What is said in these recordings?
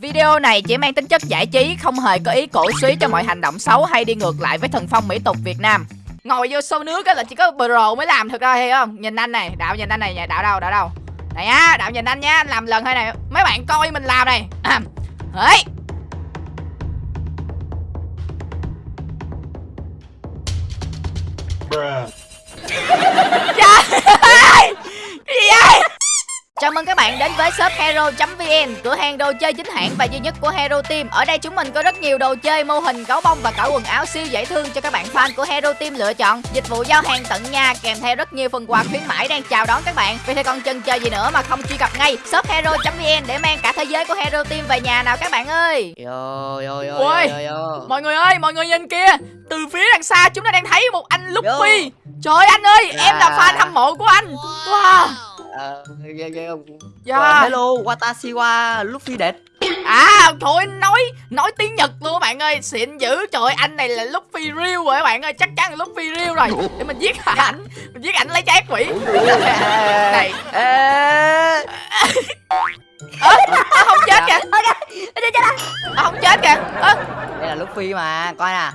Video này chỉ mang tính chất giải trí, không hề có ý cổ suý cho mọi hành động xấu hay đi ngược lại với thần phong mỹ tục Việt Nam. Ngồi vô sâu nước á là chỉ có pro mới làm thực ra hay không? Nhìn anh này, đạo nhìn anh này, đạo đâu, đạo đâu. Này á, đạo nhìn anh nhá, anh làm lần thôi này. Mấy bạn coi mình làm này. Hỡi. Trời ơi! Cái gì vậy? Chào mừng các bạn đến với shop hero.vn, cửa hàng đồ chơi chính hãng và duy nhất của Hero Team. Ở đây chúng mình có rất nhiều đồ chơi, mô hình, gấu bông và cả quần áo siêu dễ thương cho các bạn fan của Hero Team lựa chọn. Dịch vụ giao hàng tận nhà kèm theo rất nhiều phần quà khuyến mãi đang chào đón các bạn. Vậy thì còn chần chờ gì nữa mà không truy cập ngay shop hero.vn để mang cả thế giới của Hero Team về nhà nào các bạn ơi. Yo yo yo Ôi, yo yo. Mọi người ơi, mọi người nhìn kia, từ phía đằng xa chúng ta đang thấy một anh Luffy. Trời ơi anh ơi, em là fan hâm mộ của anh. Wow. Ờ, ghê- ghê không? Dạ. Ờ, Hello, Watashi wa Luffy đẹp. À thôi nói nói tiếng Nhật luôn các bạn ơi. Xịn dữ trời ơi, anh này là Luffy real rồi các bạn ơi. Chắc chắn là Luffy real rồi. Để mình giết ảnh mình giết ảnh lấy trái quỷ. Này. Ơ à, không chết kìa. Dạ. à, không chết kìa. Ơ. Đây là Luffy mà, coi nè.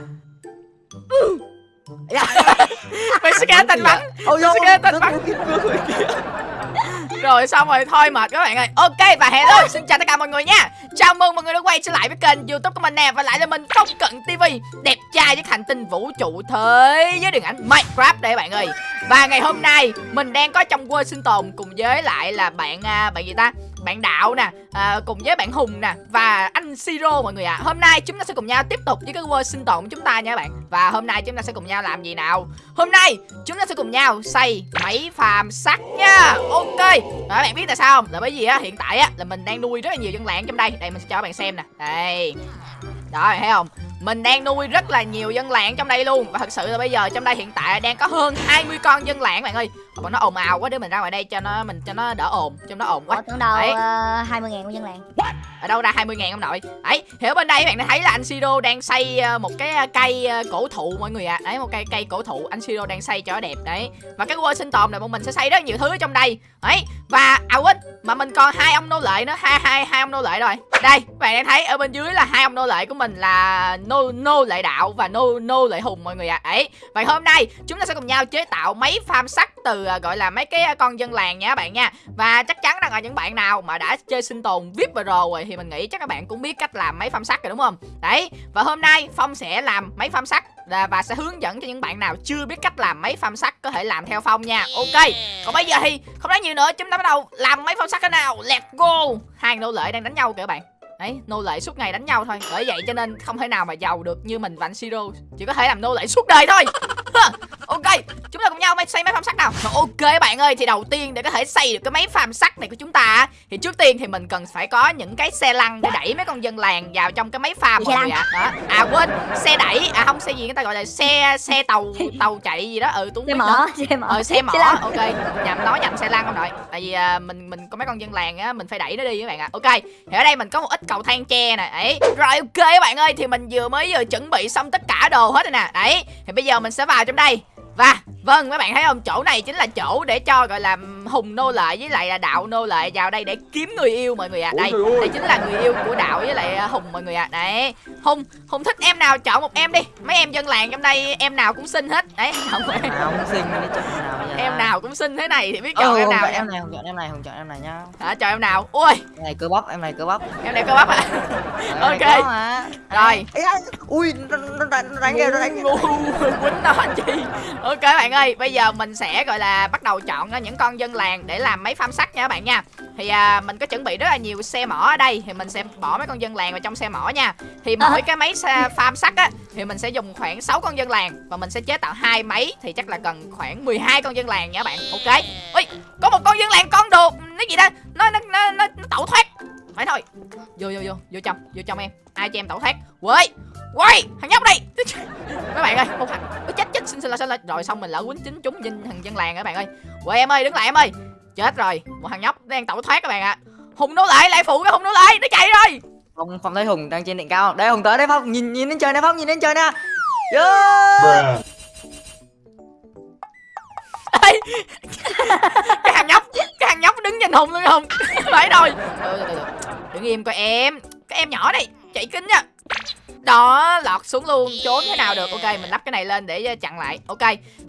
mày sẽ nghe tình bắn. Ôi Tôi sẽ nghe tên bắn. rồi xong rồi thôi mệt các bạn ơi. Ok và hello xin chào tất cả mọi người nha. Chào mừng mọi người đã quay trở lại với kênh youtube của mình nè. Và lại là mình không cận tv đẹp trai với hành tinh vũ trụ thế giới điện ảnh minecraft đây các bạn ơi. Và ngày hôm nay mình đang có trong world sinh tồn cùng với lại là bạn à, bạn gì ta bạn đạo nè à, cùng với bạn hùng nè và anh siro mọi người ạ. Hôm nay chúng ta sẽ cùng nhau tiếp tục với cái world sinh tồn của chúng ta nha các bạn. Và hôm nay chúng ta sẽ cùng nhau làm gì nào? Hôm nay chúng ta sẽ cùng nhau xây máy farm sắt nha. Ok. Các bạn biết tại sao không? Là bởi vì á hiện tại á là mình đang nuôi rất là nhiều dân làng trong đây. Đây mình sẽ cho các bạn xem nè. Đây. Đó thấy không? Mình đang nuôi rất là nhiều dân làng trong đây luôn. Và thật sự là bây giờ trong đây hiện tại đang có hơn 20 con dân làng bạn ơi bọn nó ồn ào quá để mình ra ngoài đây cho nó mình cho nó đỡ ồn cho nó ồn quá. Ủa, tưởng đâu Đấy. uh, 20 ngàn của dân làng. Ở đâu ra 20 ngàn ông nội? Thì ở bên đây các bạn đã thấy là anh Siro đang xây ờ, một cái ờ, cây ờ, cổ thụ mọi người ạ. Đấy một cây cây cổ thụ anh Siro đang xây cho nó đẹp đấy. Và cái world sinh tồn này bọn mình sẽ xây rất nhiều thứ ở trong đây. Đấy và à quên mà mình còn hai ông nô lệ nữa. Hai hai hai ông nô lệ rồi. Đây các bạn đang thấy ở bên dưới là hai ông nô lệ của mình là nô nô lệ đạo và nô nô lệ hùng mọi người ạ. Đấy và hôm nay chúng ta sẽ cùng nhau chế tạo mấy farm sắt từ à, gọi là mấy cái à, con dân làng nha các bạn nha và chắc chắn rằng là những bạn nào mà đã chơi sinh tồn VIP và rồi thì mình nghĩ chắc các bạn cũng biết cách làm máy farm sắt rồi đúng không? Đấy, và hôm nay Phong sẽ làm máy farm sắt và- sẽ hướng dẫn cho những bạn nào chưa biết cách làm máy farm sắt có thể làm theo Phong nha. Ok. Còn bây giờ thì không nói nhiều nữa, chúng ta bắt đầu làm máy farm sắt cái nào. Let's go. Hai nô lệ đang đánh nhau kìa các bạn. Đấy, nô lệ suốt ngày đánh nhau thôi Bởi vậy cho nên không thể nào mà giàu được như mình và anh Siro Chỉ có thể làm nô lệ suốt đời thôi Ok, chúng ta cùng nhau xây máy farm sắt nào. Ok các bạn ơi, thì đầu tiên để có thể xây được cái máy farm sắt này của chúng ta Thì trước tiên thì mình cần phải có những cái xe lăn để đẩy mấy con dân làng vào trong cái máy farm mọi người ạ. Đó. À quên, xe đẩy, à không xe gì người ta gọi là xe xe tàu tàu chạy gì đó. Ừ tôi xe nữa. xe mỏ. Ờ xe mỏ, Xe lăn. ok. Nhầm nói nhầm xe lăn không nội Tại vì à, mình mình có mấy con dân làng á Mình phải đẩy nó đi các bạn ạ. Ok thì ở đây mình có một ít cầu thang tre nè. Đấy. Rồi ok các bạn ơi Thì mình vừa mới vừa chuẩn bị xong tất cả đồ hết rồi nè. Đấy Thì bây giờ mình sẽ vào trong đây Và Vâng các bạn thấy không? Chỗ này chính là chỗ để cho gọi là hùng nô lệ với lại là đạo nô lệ vào đây để kiếm người yêu mọi người ạ. Đây đây chính là người yêu của đạo với lại à, hùng mọi người ạ. Đấy. Hùng Hùng thích em nào chọn một em đi. Mấy em dân làng trong đây em nào cũng xinh hết. Đấy không À, không xinh đi chọn em nào bây giờ. em nào cũng xinh thế này thì biết chọn em không nào chọn em này, không chọn em này, không chọn em này nhá. hả chọn em nào? Ui! Em này cơ bắp, em này cơ bắp. em này cơ bắp à Em Ok. Rồi. Ui, nó nó nó nó đánh nó đánh quýnh nó anh chị ok bạn ơi bây giờ mình sẽ gọi là bắt đầu chọn ra những con dân làng để làm mấy farm sắt nha các bạn nha. Thì à, mình có chuẩn bị rất là nhiều xe mỏ ở đây thì mình sẽ bỏ mấy con dân làng vào trong xe mỏ nha. Thì mỗi cái máy farm sắt á thì mình sẽ dùng khoảng 6 con dân làng và mình sẽ chế tạo hai máy thì chắc là cần khoảng 12 con dân làng nha các bạn. Ok. Ui có một con dân làng con đồ nó gì đó nó nó nó, nó, nó tẩu thoát. Phải thôi. Vô vô vô vô trong vô trong em. Ai cho em tẩu thoát? Quay quay thằng nhóc này mấy bạn ơi một thằng. Chết xin xin lỗi xin lỗi. Rồi xong mình lỡ quýnh chính chúng nhìn thằng dân làng các bạn ơi. Quay em ơi đứng lại em ơi. Chết rồi một thằng nhóc đang tẩu thoát các bạn ạ. Hùng nô lại lại phụ cái hùng nô lại nó chạy rồi. Phong, Phong thấy Hùng đang trên đỉnh cao. Đây Hùng tới đây Phong, nhìn nhìn lên trời nè Phong, nhìn lên trời nè. Yeah. Cái thằng nhóc cái thằng nhóc đứng nhìn hùng luôn không? Phải rồi. Đứng im coi em. Cái em nhỏ này chạy kinh nha đó, lọt xuống luôn. Trốn thế nào được? Ok, mình lắp cái này lên để ờ, chặn lại. Ok,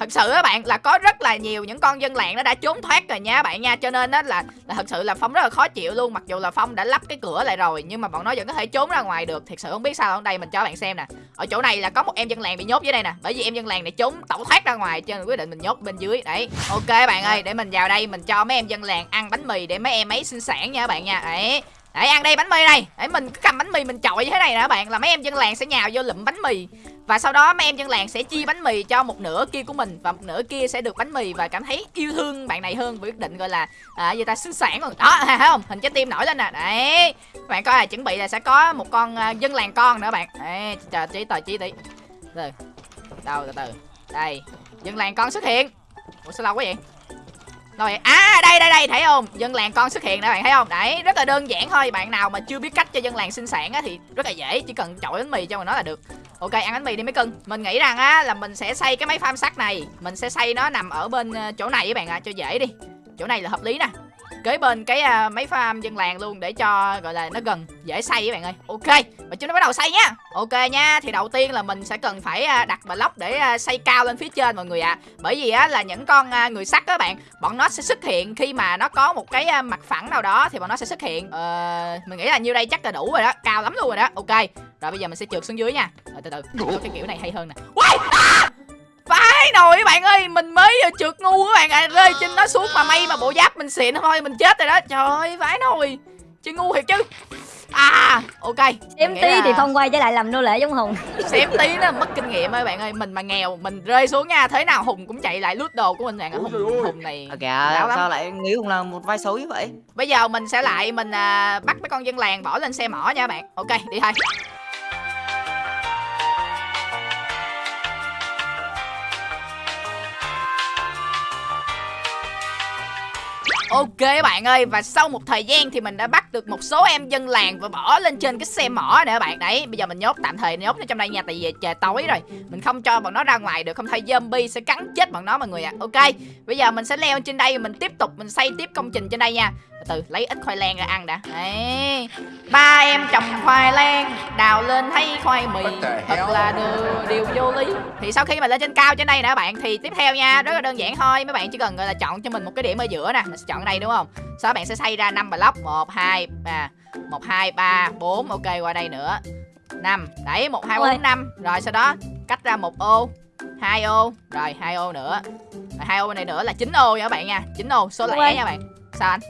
thật sự các bạn, là có rất là nhiều những con dân làng nó đã trốn thoát rồi nha bạn nha. Cho nên á là là thật sự là phong rất là khó chịu luôn. Mặc dù là phong đã lắp cái cửa lại rồi, nhưng mà bọn nó vẫn có thể trốn ra ngoài được. Thật sự không biết sao ở đây, mình cho bạn xem nè. Ở chỗ này là có một em dân làng bị nhốt dưới đây nè. Bởi vì em dân làng này trốn tẩu thoát ra ngoài cho nên quyết định mình nhốt bên dưới. Đấy. Ok bạn ơi, để mình vào đây, mình cho mấy em dân làng ăn bánh mì để mấy em ấy sinh sản nha các bạn nha. Đấy để ăn đây bánh mì đây, để mình cứ cầm bánh mì mình chọi như thế này nè các bạn Là mấy em dân làng sẽ nhào vô lụm bánh mì. Và sau đó mấy em dân làng sẽ chia bánh mì cho một nửa kia của mình Và một nửa kia sẽ được bánh mì Và cảm thấy yêu thương bạn này hơn với quyết định gọi là à, gì ta xứng sản rồi. Đó thấy không? Hình trái tim nổi lên nè. Đấy. Các bạn coi là chuẩn bị là sẽ có một con à, dân làng con nữa bạn. Đấy chờ trí tờ trí tí. Từ Đâu từ từ. Đây. Dân làng con xuất hiện. Ủa sao lâu quá vậy? Rồi à đây đây đây, thấy không? Dân làng con xuất hiện nè, bạn thấy không? Đấy, rất là đơn giản thôi. Bạn nào mà chưa biết cách cho dân làng sinh sản á thì rất là dễ. Chỉ cần chọi bánh mì cho mà nó là được. Ok, ăn bánh mì đi mấy cưng mình nghĩ rằng á là mình sẽ xây cái máy farm sắt này. Mình sẽ xây nó nằm ở bên ờ, chỗ này các bạn ạ, cho dễ đi. Chỗ này là hợp lý nè kế bên cái à, uh, máy farm dân làng luôn để cho gọi là nó gần dễ xây các bạn ơi ok và chúng ta bắt đầu xây nhá ok nha thì đầu tiên là mình sẽ cần phải uh, đặt block để uh, xây cao lên phía trên mọi người ạ à. bởi vì á là những con uh, người sắt các bạn bọn nó sẽ xuất hiện khi mà nó có một cái uh, mặt phẳng nào đó thì bọn nó sẽ xuất hiện uh, mình nghĩ là nhiêu đây chắc là đủ rồi đó cao lắm luôn rồi đó ok rồi bây giờ mình sẽ trượt xuống dưới nha rồi từ từ Có cái kiểu này hay hơn nè Uầy! À! Phải nồi các bạn ơi Mình mới vừa trượt ngu các bạn à, Rơi trên nó xuống mà may mà bộ giáp mình xịn thôi Mình chết rồi đó. Trời ơi phải nồi Chứ ngu thiệt chứ. À ok. Xém tí là... thì phong quay trở lại làm nô lệ giống Hùng. Xém tí nó mất kinh nghiệm ơi bạn ơi. Mình mà nghèo Mình rơi xuống nha. Thế nào Hùng cũng chạy lại lút đồ của mình bạn Hùng, Hùng này Ok à, sao lại nghĩ Hùng là một vai xấu như vậy? Bây giờ mình sẽ lại Mình à, bắt mấy con dân làng bỏ lên xe mỏ nha bạn. Ok đi thôi Ok bạn ơi, và sau một thời gian thì mình đã bắt được một số em dân làng và bỏ lên trên cái xe mỏ nè các bạn. Đấy, bây giờ mình nhốt, tạm thời nhốt nó trong đây nha, tại vì trời tối rồi. Mình không cho bọn nó ra ngoài được, không thôi zombie sẽ cắn chết bọn nó mọi người ạ. À. Ok, bây giờ mình sẽ leo trên đây, mình tiếp tục, mình xây tiếp công trình trên đây nha từ lấy ít khoai lang ra ăn đã. Đấy. Ba em trồng khoai lang đào lên thấy khoai mì thật là điều, điều vô lý. Thì sau khi mà lên trên cao trên đây nè các bạn thì tiếp theo nha rất là đơn giản thôi. Mấy bạn chỉ cần gọi là chọn cho mình một cái điểm ở giữa nè mình sẽ chọn đây đúng không? Sau đó bạn sẽ xây ra năm block. Một hai ba. Một hai ba bốn. Ok qua đây nữa. Năm. Đấy một hai bốn năm. Rồi sau đó cách ra một ô hai ô. Rồi hai ô nữa. Rồi hai ô này nữa là chín ô nha các bạn nha. Chín ô số lẻ nha bạn. Sao anh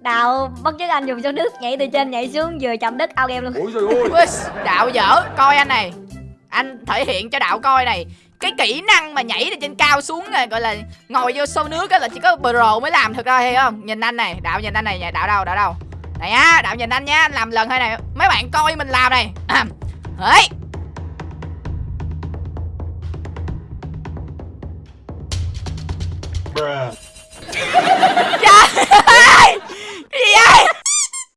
Đào bắt chước anh dùng số nước nhảy từ trên nhảy xuống vừa chậm đất ao game luôn. Ôi trời ơi. Đạo dở coi anh này. Anh thể hiện cho Đạo coi này. Cái kỹ năng mà nhảy từ trên cao xuống này gọi là ngồi vô sâu nước á là chỉ có pro mới làm được ra hay không? Nhìn anh này đạo nhìn anh này đạo đâu đạo đâu? Này á đạo nhìn anh nhá anh làm lần thôi này mấy bạn coi mình làm này. Ấy ơi gì vậy?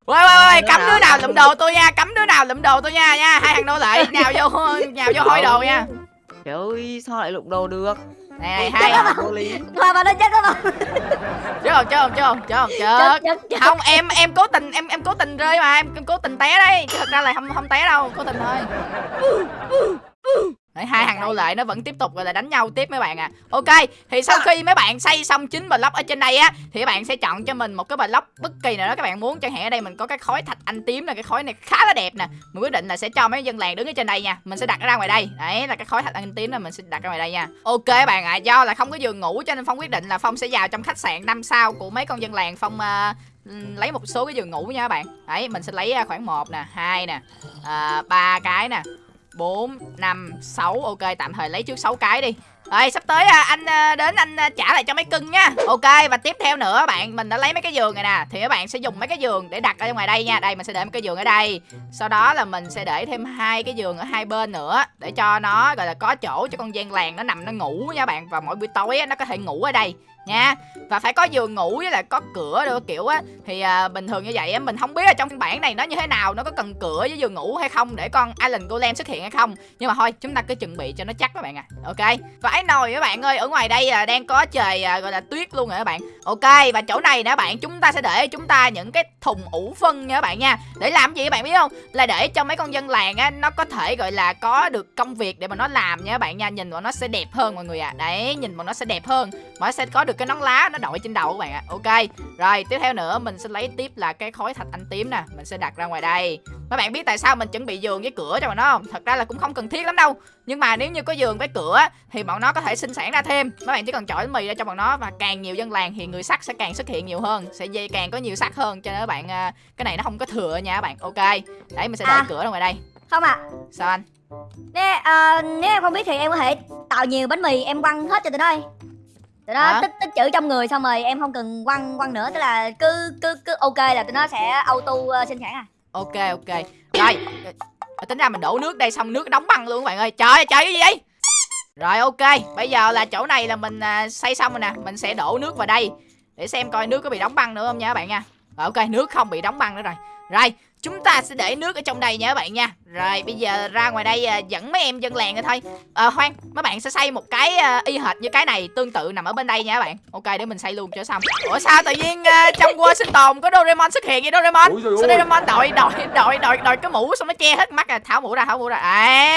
Quay quay quay cấm đứa nào lụm đồ tôi nha cấm đứa nào lụm đồ tôi nha nha hai thằng nô lệ nhào vô nhào vô hôi đồ nha. Trời ơi sao lại lụm đồ được? Này hai qua mà nó chết đó không chứ không chứ không chứ không chứ không chứ không em em cố tình em em cố tình rơi mà em, em cố tình té đấy. Chứ thật ra là không không té đâu cố tình thôi Đấy, hai thằng nô lệ nó vẫn tiếp tục gọi là đánh nhau tiếp mấy bạn à Ok thì sau khi mấy bạn xây xong chín block ở trên đây á Thì các bạn sẽ chọn cho mình một cái block bất kỳ nào đó các bạn muốn. Chẳng hạn ở đây mình có cái khói thạch anh tím là cái khói này khá là đẹp nè. Mình quyết định là sẽ cho mấy dân làng đứng ở trên đây nha. Mình sẽ đặt nó ra ngoài đây. Đấy là cái khói thạch anh tím là mình sẽ đặt ra ngoài đây nha. Ok các bạn ạ à, do là không có giường ngủ cho nên Phong quyết định là Phong sẽ vào trong khách sạn năm sao của mấy con dân làng. Phong uh, lấy một số cái giường ngủ nha các bạn. Đấy mình sẽ lấy khoảng một nè hai nè à, ba cái nè 4, 5, 6 Ok tạm thời lấy trước 6 cái đi. Rồi sắp tới à, anh à, đến anh à, trả lại cho mấy cưng nha. Ok và tiếp theo nữa bạn Mình đã lấy mấy cái giường này nè. Thì các bạn sẽ dùng mấy cái giường để đặt ở ngoài đây nha. Đây mình sẽ để một cái giường ở đây. Sau đó là mình sẽ để thêm hai cái giường ở hai bên nữa Để cho nó gọi là có chỗ cho con gian làng nó nằm nó ngủ nha bạn. Và mỗi buổi tối nó có thể ngủ ở đây nha. Và phải có giường ngủ với là có cửa đồ kiểu á. Thì à, bình thường như vậy á mình không biết là trong phiên bản này nó như thế nào nó có cần cửa với giường ngủ hay không để con Island Golem xuất hiện hay không. Nhưng mà thôi chúng ta cứ chuẩn bị cho nó chắc các bạn à ok. Và ấy nồi các bạn ơi ở ngoài đây à, đang có trời à, gọi là tuyết luôn rồi các bạn. Ok và chỗ này nè bạn chúng ta sẽ để chúng ta những cái thùng ủ phân nha các bạn nha. Để làm gì các bạn biết không? Là để cho mấy con dân làng á nó có thể gọi là có được công việc để mà nó làm nha các bạn nha. Nhìn bọn nó sẽ đẹp hơn mọi người à đấy nhìn bọn nó sẽ đẹp hơn. Mà nó sẽ có được cái nón lá nó đội trên đầu các bạn ạ. Ok rồi tiếp theo nữa mình sẽ lấy tiếp là cái khối thạch anh tím nè mình sẽ đặt ra ngoài đây. Các bạn biết tại sao mình chuẩn bị giường với cửa cho bọn nó không? Thật ra là cũng không cần thiết lắm đâu. Nhưng mà nếu như có giường với cửa thì bọn nó có thể sinh sản ra thêm. Các bạn chỉ cần chọi bánh mì ra cho bọn nó và càng nhiều dân làng thì người sắt sẽ càng xuất hiện nhiều hơn sẽ dây càng có nhiều sắt hơn. Cho nên các bạn à, cái này nó không có thừa nha các bạn. Ok đấy mình sẽ để À. cửa ra ngoài đây. Không ạ. Sao anh? Nếu, à, nếu em không biết thì em có thể tạo nhiều bánh mì em quăng hết cho tụi nó đi tụi nó tích tích chữ trong người xong rồi em không cần quăng quăng nữa tức là cứ cứ cứ ok là tụi nó sẽ auto uh, sinh sản à. Ok ok. Rồi ờ, tính ra mình đổ nước đây xong nước đóng băng luôn các bạn ơi. Trời ơi trời cái gì vậy? Rồi ok. Bây giờ là chỗ này là mình à, xây xong rồi nè. Mình sẽ đổ nước vào đây để xem coi nước có bị đóng băng nữa không nha các bạn nha. Rồi, ok nước không bị đóng băng nữa rồi. Rồi chúng ta sẽ để nước ở trong đây nha các bạn nha rồi bây giờ ra ngoài đây à, dẫn mấy em dân làng rồi thôi ờ khoan mấy bạn sẽ xây một cái à, y hệt như cái này tương tự nằm ở bên đây nha các bạn ok để mình xây luôn cho xong ủa sao tự nhiên à, trong world sinh tồn có Doraemon xuất hiện vậy Doraemon Ôi sao. Doraemon đội đội đội đội đội cái mũ xong nó che hết mắt à tháo mũ ra tháo mũ ra à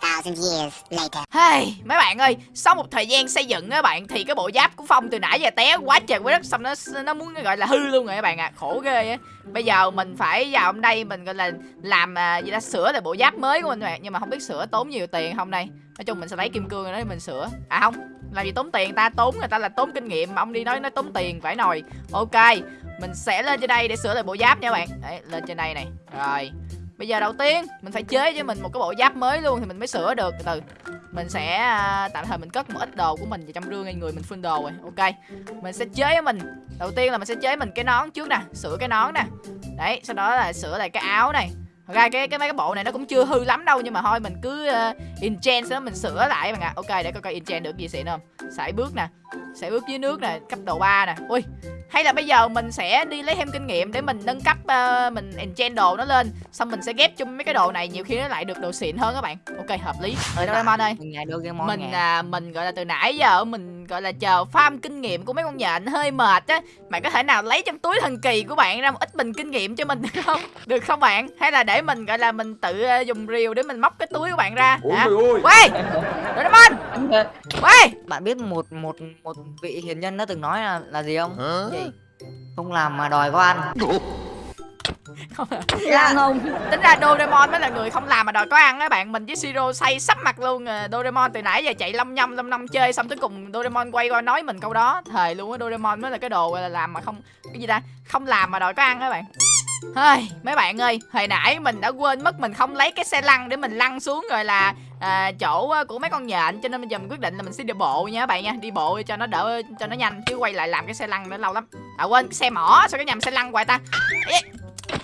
2,000 years later. Hey, mấy bạn ơi, sau một thời gian xây dựng á bạn thì cái bộ giáp của Phong từ nãy giờ té quá trời quá đất xong nó nó muốn gọi là hư luôn rồi các bạn ạ. À. Khổ ghê á. Bây giờ mình phải vào hôm đây mình gọi là làm à, gì đã sửa lại bộ giáp mới của mình nè, nhưng mà không biết sửa tốn nhiều tiền không đây. Nói chung mình sẽ lấy kim cương đó để mình sửa. À không, làm gì tốn tiền ta tốn người ta là tốn kinh nghiệm mà ông đi nói nó tốn tiền phải nồi. Ok, mình sẽ lên trên đây để sửa lại bộ giáp nha bạn. Đấy, lên trên đây này. Rồi. Bây giờ đầu tiên mình phải chế cho mình một cái bộ giáp mới luôn thì mình mới sửa được từ từ mình sẽ à, tạm thời mình cất một ít đồ của mình vào trong rương ngay người mình full đồ rồi ok mình sẽ chế mình đầu tiên là mình sẽ chế mình cái nón trước nè sửa cái nón nè đấy sau đó là sửa lại cái áo này Thật ra cái cái mấy cái bộ này nó cũng chưa hư lắm đâu nhưng mà thôi mình cứ uh, enchant sau đó mình sửa lại bạn ạ. Ok để coi coi enchant được gì xịn không. Sải bước nè sải bước dưới nước nè cấp độ 3 nè. Ui hay là bây giờ mình sẽ đi lấy thêm kinh nghiệm để mình nâng cấp ờ, mình enchant đồ nó lên xong mình sẽ ghép chung mấy cái đồ này nhiều khi nó lại được đồ xịn hơn các bạn. Ok hợp lý. Ở Doraemon ơi. mình à, mình gọi là từ nãy giờ mình gọi là chờ farm kinh nghiệm của mấy con nhện hơi mệt á. Bạn có thể nào lấy trong túi thần kỳ của bạn ra một ít bình kinh nghiệm cho mình được không? Được không bạn? Hay là để mình gọi là mình tự ờ, dùng rìu để mình móc cái túi của bạn ra? Ôi hả? ơi. Quay Doraemon! Quay bạn biết một một một vị hiền nhân đã từng nói là là gì không? Gì? Không làm mà đòi có ăn không Lan hùng tính ra Doraemon mới là người không làm mà đòi có ăn á bạn. Mình với Siro say sắp mặt luôn à. Doraemon từ nãy giờ chạy lâm nhâm lâm năm chơi xong tới cùng Doraemon quay qua nói mình câu đó. Thời luôn á Doraemon mới là cái đồ gọi là làm mà không cái gì ta? Không làm mà đòi có ăn á bạn. Hơi, mấy bạn ơi, hồi nãy mình đã quên mất mình không lấy cái xe lăn để mình lăn xuống rồi là à, chỗ ờ, của mấy con nhện cho nên bây giờ mình quyết định là mình sẽ đi bộ nha các bạn nha, đi bộ cho nó đỡ cho nó nhanh chứ quay lại làm cái xe lăn nữa lâu lắm. À quên, cái xe mỏ sao cái nhầm xe lăn hoài ta.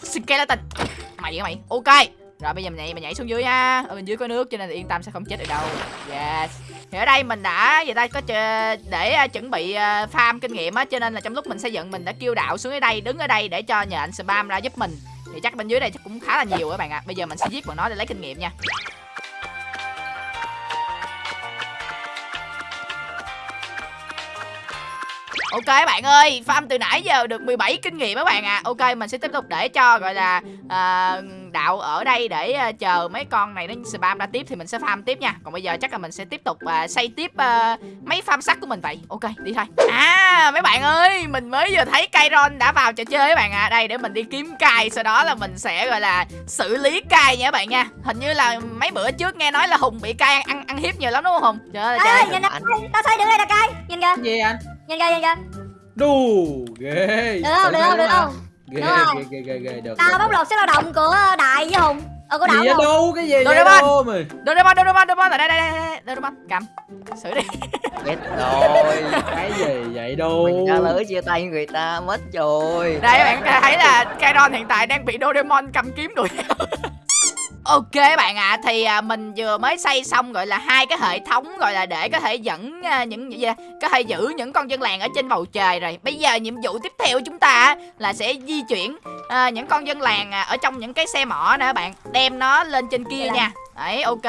Skeleton. Mày vậy mày? Ok. Rồi bây giờ mình nhảy mình nhảy xuống dưới nha. Ở bên dưới có nước cho nên là yên tâm sẽ không chết được đâu. Yes. Thì ở đây mình đã vậy ta có để ờ, chuẩn bị ờ, farm kinh nghiệm á cho nên là trong lúc mình xây dựng mình đã kêu đạo xuống ở đây đứng ở đây để cho nhện spam ra giúp mình. Thì chắc bên dưới đây chắc cũng khá là nhiều các bạn ạ. Bây giờ mình sẽ giết bọn nó để lấy kinh nghiệm nha. Ok các bạn ơi, farm từ nãy giờ được 17 kinh nghiệm các bạn ạ. Ok, mình sẽ tiếp tục để cho gọi là à, đạo ở đây để à, chờ mấy con này nó spam ra tiếp thì mình sẽ farm tiếp nha. Còn bây giờ chắc là mình sẽ tiếp tục à, xây tiếp à, mấy farm sắt của mình vậy. Ok, đi thôi. À, mấy bạn ơi, mình mới vừa thấy Kairon đã vào trò chơi các bạn ạ. Đây để mình đi kiếm cai, sau đó là mình sẽ gọi là xử lý cai nha các bạn nha. Hình như là mấy bữa trước nghe nói là Hùng bị cai ăn ăn, ăn hiếp nhiều lắm đúng không Hùng? Trời ơi, trời ơi. nhìn nè Anh- tao xây được đây là cây nhìn kìa gì anh nhìn kìa nhìn kìa đù ghê. Được không được không được không? Ghê ghê ghê ghê ghê được tao bóc lột sức lao động của đại với hùng. Ờ của không đâu cái gì Doraemon. Doraemon, Doraemon, Doraemon, ở đây, đây, đây, Doraemon, cầm, xử đi. chết rồi. Cái gì vậy đâu mình đã lỡ chia tay người ta mất rồi. Đây các bạn thấy là Kairon hiện tại đang bị Doraemon cầm kiếm đuổi theo. Ok bạn ạ, thì à, mình vừa mới xây xong gọi là hai cái hệ thống gọi là để có thể dẫn à, những gì có thể giữ những con dân làng ở trên bầu trời rồi. Bây giờ nhiệm vụ tiếp theo của chúng ta là sẽ di chuyển à, những con dân làng à, ở trong những cái xe mỏ các bạn, đem nó lên trên kia nha. Đấy, ok.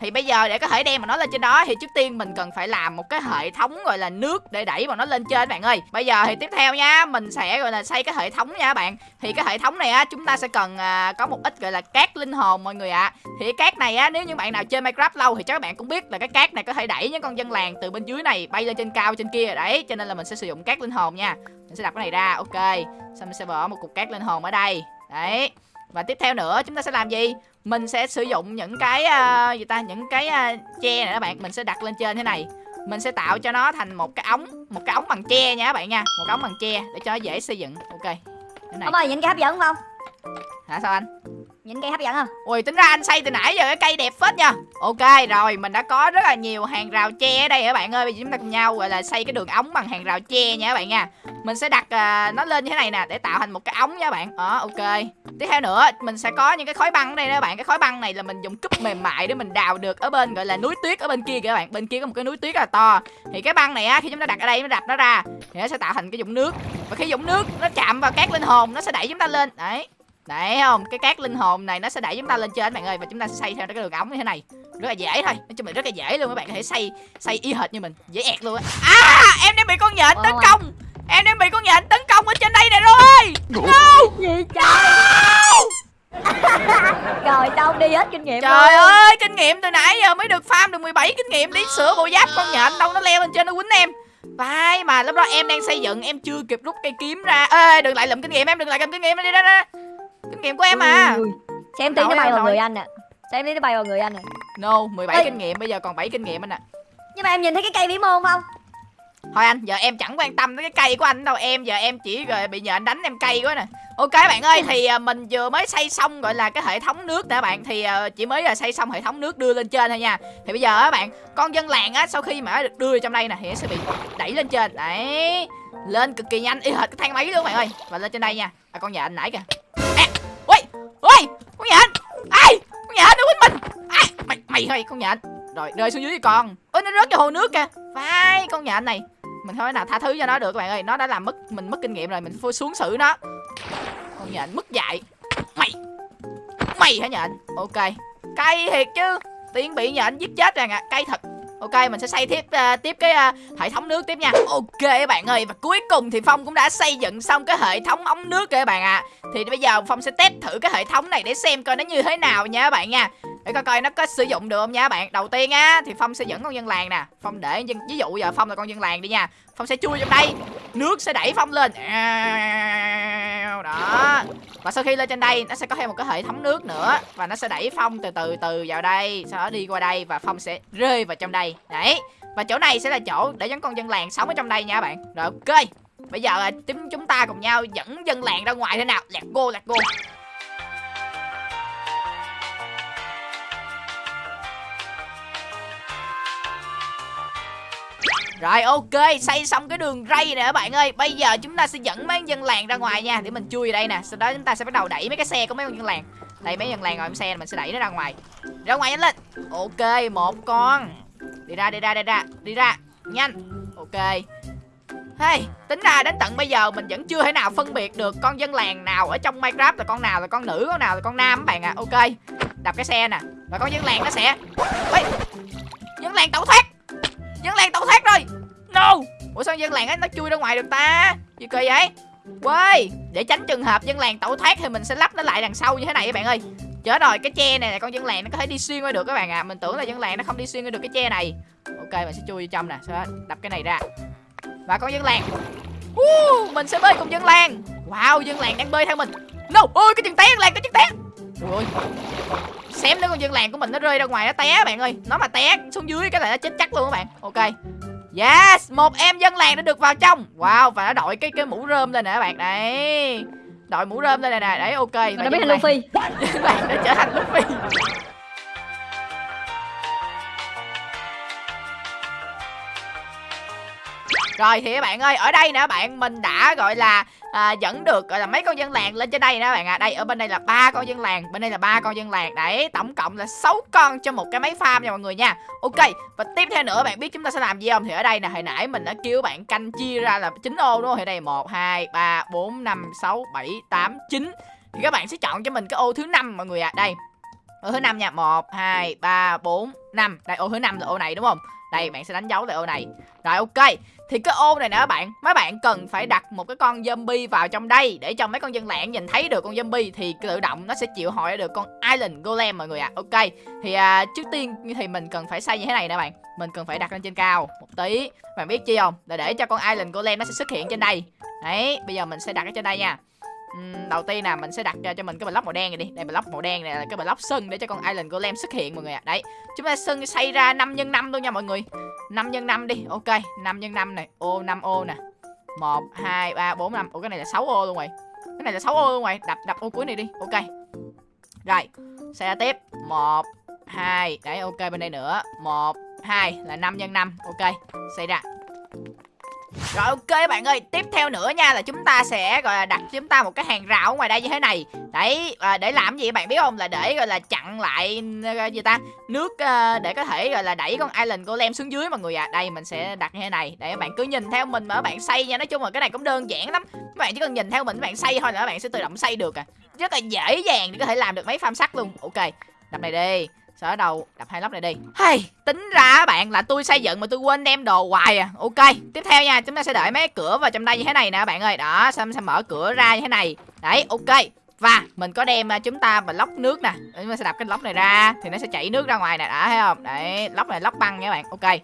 Thì bây giờ để có thể đem mà nó lên trên đó thì trước tiên mình cần phải làm một cái hệ thống gọi là nước để đẩy bọn nó lên trên bạn ơi. Bây giờ thì tiếp theo nha, mình sẽ gọi là xây cái hệ thống nha các bạn. Thì cái hệ thống này á chúng ta sẽ cần à, có một ít gọi là cát linh hồn mọi người ạ. Thì cái cát này á nếu như bạn nào chơi Minecraft lâu thì chắc các bạn cũng biết là cái cát này có thể đẩy những con dân làng từ bên dưới này bay lên trên cao trên kia đấy, cho nên là mình sẽ sử dụng cát linh hồn nha. Mình sẽ đặt cái này ra, ok. Xong mình sẽ bỏ một cục cát linh hồn ở đây. Đấy. Và tiếp theo nữa chúng ta sẽ làm gì? Mình sẽ sử dụng những cái uh, gì ta, những cái uh, tre này các bạn, mình sẽ đặt lên trên thế này. Mình sẽ tạo cho nó thành một cái ống, một cái ống bằng tre nha các bạn nha, một cái ống bằng tre để cho nó dễ xây dựng. Ok. Thế này. ông ơi những cái hấp dẫn không Hả sao anh? Những cây hấp dẫn không? Ui tính ra anh xây từ nãy giờ cái cây đẹp phết nha. Ok rồi mình đã có rất là nhiều hàng rào tre ở đây các bạn ơi. Bây giờ chúng ta cùng nhau gọi là xây cái đường ống bằng hàng rào tre nha các bạn nha. Mình sẽ đặt uh, nó lên như thế này nè để tạo thành một cái ống nha các bạn. Đó ok. Tiếp theo nữa mình sẽ có những cái khối băng ở đây nè các bạn. Cái khối băng này là mình dùng cúp mềm mại để mình đào được ở bên gọi là núi tuyết ở bên kia kìa các bạn. Bên kia có một cái núi tuyết rất là to. Thì cái băng này á khi chúng ta đặt ở đây nó đặt nó ra Thì nó sẽ tạo thành cái dũng nước. Và khi dũng nước nó chạm vào cát linh hồn nó sẽ đẩy chúng ta lên. Đấy. Đấy không? Cái cát linh hồn này nó sẽ đẩy chúng ta lên trên các bạn ơi và chúng ta sẽ xây theo cái đường ống như thế này. Rất là dễ thôi. Nói chung là rất là dễ luôn các bạn có thể xây xây y hệt như mình, dễ ẹt luôn á. À, em đang bị con nhện tấn công. Em đang bị con nhện tấn công ở trên đây nè rồi. No! gì trời rồi đâu đi hết kinh nghiệm Trời luôn. ơi, kinh nghiệm từ nãy giờ mới được farm được 17 kinh nghiệm đi sửa bộ giáp con nhện đâu nó leo lên trên nó quýnh em. Vai mà lúc đó em đang xây dựng em chưa kịp rút cây kiếm ra. Ê, đừng lại lụm kinh nghiệm em, đừng lại lụm kinh nghiệm đi ra ra. Kinh nghiệm của em à. Ui, ui. xem tí nó bay vào người anh nè xem tí nó bay vào người anh nè No, 17 Ê. kinh nghiệm bây giờ còn 7 kinh nghiệm anh ạ. nhưng mà em nhìn thấy cái cây vĩ môn không? Thôi anh, giờ em chẳng quan tâm tới cái cây của anh đâu. Em giờ em chỉ rồi bị nhện đánh em cây quá nè. Ok bạn ơi, thì à, mình vừa mới xây xong gọi là cái hệ thống nước nè bạn. Thì à, chỉ mới là xây xong hệ thống nước đưa lên trên thôi nha. Thì bây giờ á bạn, con dân làng á Sau khi mà được đưa trong đây nè Thì nó sẽ bị đẩy lên trên. Đấy lên cực kỳ nhanh, y hệt cái thang máy luôn bạn ơi. Và lên trên đây nha. À con anh nãy kìa. À, Ui, ui, con nhện Ai, con nhện nó quýnh mình. À, Mày, mày thôi con nhện Rồi rơi xuống dưới con. Ôi nó rớt vào hồ nước kìa. Vai, con nhện này. Mình không thể nào tha thứ cho nó được các bạn ơi. Nó đã làm mất mình mất kinh nghiệm rồi mình phải xuống xử nó. Con nhện mất dạy. Mày mày hả anh. ok. Cay thiệt chứ. Tiên bị nhện giết chết rồi ạ cay thật ok mình sẽ xây tiếp uh, tiếp cái uh, hệ thống nước tiếp nha. Ok các bạn ơi và cuối cùng thì phong cũng đã xây dựng xong cái hệ thống ống nước rồi các bạn ạ. Thì bây giờ phong sẽ test thử cái hệ thống này để xem coi nó như thế nào nha các bạn nha để coi coi nó có sử dụng được không nha bạn. Đầu tiên á, thì phong sẽ dẫn con dân làng nè. Phong để dân, ví dụ giờ phong là con dân làng đi nha. Phong sẽ chui trong đây. Nước sẽ đẩy phong lên. Đó. Và sau khi lên trên đây, nó sẽ có thêm một cái hệ thống nước nữa. Và nó sẽ đẩy phong từ từ từ vào đây, sau đó đi qua đây và phong sẽ rơi vào trong đây. Đấy. Và chỗ này sẽ là chỗ để dẫn con dân làng sống ở trong đây nha bạn. Rồi, ok. Bây giờ à, chúng chúng ta cùng nhau dẫn dân làng ra ngoài thế nào. Lạc go lạc go Rồi ok, xây xong cái đường ray nè các bạn ơi Bây giờ chúng ta sẽ dẫn mấy con dân làng ra ngoài nha Để mình chui vào đây nè Sau đó chúng ta sẽ bắt đầu đẩy mấy cái xe của mấy con dân làng Đây mấy dân làng ngồi trong xe mình sẽ đẩy nó ra ngoài Ra ngoài nhanh lên Ok, một con Đi ra, đi ra, đi ra Đi ra, nhanh Ok Hey, tính ra đến tận bây giờ mình vẫn chưa thể nào phân biệt được con dân làng nào ở trong Minecraft là con nào là con nữ, con nào là con nam các bạn ạ. À. Ok. Đập cái xe nè. Và con dân làng nó sẽ Ê, dân làng tẩu thoát. Dân làng tẩu thoát rồi. No. Ủa sao dân làng ấy nó chui ra ngoài được ta? Gì kỳ vậy? quê để tránh trường hợp dân làng tẩu thoát thì mình sẽ lắp nó lại đằng sau như thế này các bạn ơi. Chết rồi, cái tre này là con dân làng nó có thể đi xuyên qua được các bạn ạ. À. Mình tưởng là dân làng nó không đi xuyên qua được cái tre này. Ok, mình sẽ chui vô trong nè, sẽ đập cái này ra. Và con dân làng uh, Mình sẽ bơi cùng dân làng Wow dân làng đang bơi theo mình No ôi cái chân té dân làng cái chân té Ôi Xem nữa con dân làng của mình nó rơi ra ngoài nó té bạn ơi. Nó mà té xuống dưới cái này nó chết chắc luôn các bạn. Ok. Yes Một em dân làng đã được vào trong. Wow và nó đội cái cái mũ rơm lên nè các bạn. Đấy. Đội mũ rơm lên nè nè. Đấy ok. Nó biết dân thành Luffy. Dân làng đã trở thành Luffy. Rồi thì các bạn ơi, ở đây nè bạn mình đã gọi là à, dẫn được gọi là mấy con dân làng lên trên đây nè các bạn ạ. Đây ở bên đây là ba con dân làng bên đây là ba con dân làng. Đấy tổng cộng là 6 con cho một cái máy farm nha mọi người nha. Ok và tiếp theo nữa bạn biết chúng ta sẽ làm gì không? Thì ở đây nè hồi nãy mình đã kêu bạn canh chia ra là chín ô đúng không? Thì đây một hai ba bốn năm sáu bảy tám chín. Thì các bạn sẽ chọn cho mình cái ô thứ năm mọi người ạ. Đây ô thứ năm nha. Một hai ba bốn năm. Đây ô thứ năm là ô này đúng không? Đây bạn sẽ đánh dấu lại ô này. Rồi ok. Thì cái ô này nè các bạn mấy bạn cần phải đặt một cái con zombie vào trong đây để cho mấy con dân lạng nhìn thấy được con zombie thì tự động nó sẽ chịu hỏi được con island golem mọi người ạ. Ok. Thì à, trước tiên thì mình cần phải xây như thế này nè bạn. Mình cần phải đặt lên trên cao một tí. Bạn biết chi không? Để để cho con island golem nó sẽ xuất hiện trên đây. Đấy bây giờ mình sẽ đặt ở trên đây nha. Ừm, đầu tiên là mình sẽ đặt cho, mình cái block màu đen này đi. Đây block màu đen này là cái block sân để cho con island golem xuất hiện mọi người ạ. À. đấy chúng ta sân xây ra 5 x 5 luôn nha mọi người. 5 x 5 đi ok. 5 x 5 này ô 5 ô nè. 1 2 3 4 5 Ủa cái này là 6 ô luôn rồi. Cái này là 6 ô luôn rồi. Đập đập ô cuối này đi ok. Rồi xe tiếp. 1 2 đấy ok bên đây nữa. 1 2 là 5 x 5 ok. Xây ra rồi ok bạn ơi, tiếp theo nữa nha là chúng ta sẽ gọi là đặt chúng ta một cái hàng rào ở ngoài đây như thế này. Đấy, à, để làm gì bạn biết không? Là để gọi là chặn lại ờ, gì ta? Nước à, để có thể gọi là đẩy con island golem xuống dưới mọi người ạ. À. Đây mình sẽ đặt như thế này để các bạn cứ nhìn theo mình mà các bạn xây nha. Nói chung là cái này cũng đơn giản lắm. Các bạn chỉ cần nhìn theo mình các bạn xây thôi là các bạn sẽ tự động xây được à. Rất là dễ dàng để có thể làm được mấy farm sắt luôn. Ok, đặt này đi đó đầu đập hai lóc này đi. Hey, tính ra bạn là tôi xây dựng mà tôi quên đem đồ hoài à. Ok tiếp theo nha chúng ta sẽ đợi mấy cửa vào trong đây như thế này nè bạn ơi. Đó xong sẽ mở cửa ra như thế này. Đấy ok. Và mình có đem à, chúng ta mà lóc nước nè. Chúng ta sẽ đập cái lóc này ra thì nó sẽ chảy nước ra ngoài nè. Đã thấy không? Đấy lóc này lóc băng nha các bạn. Ok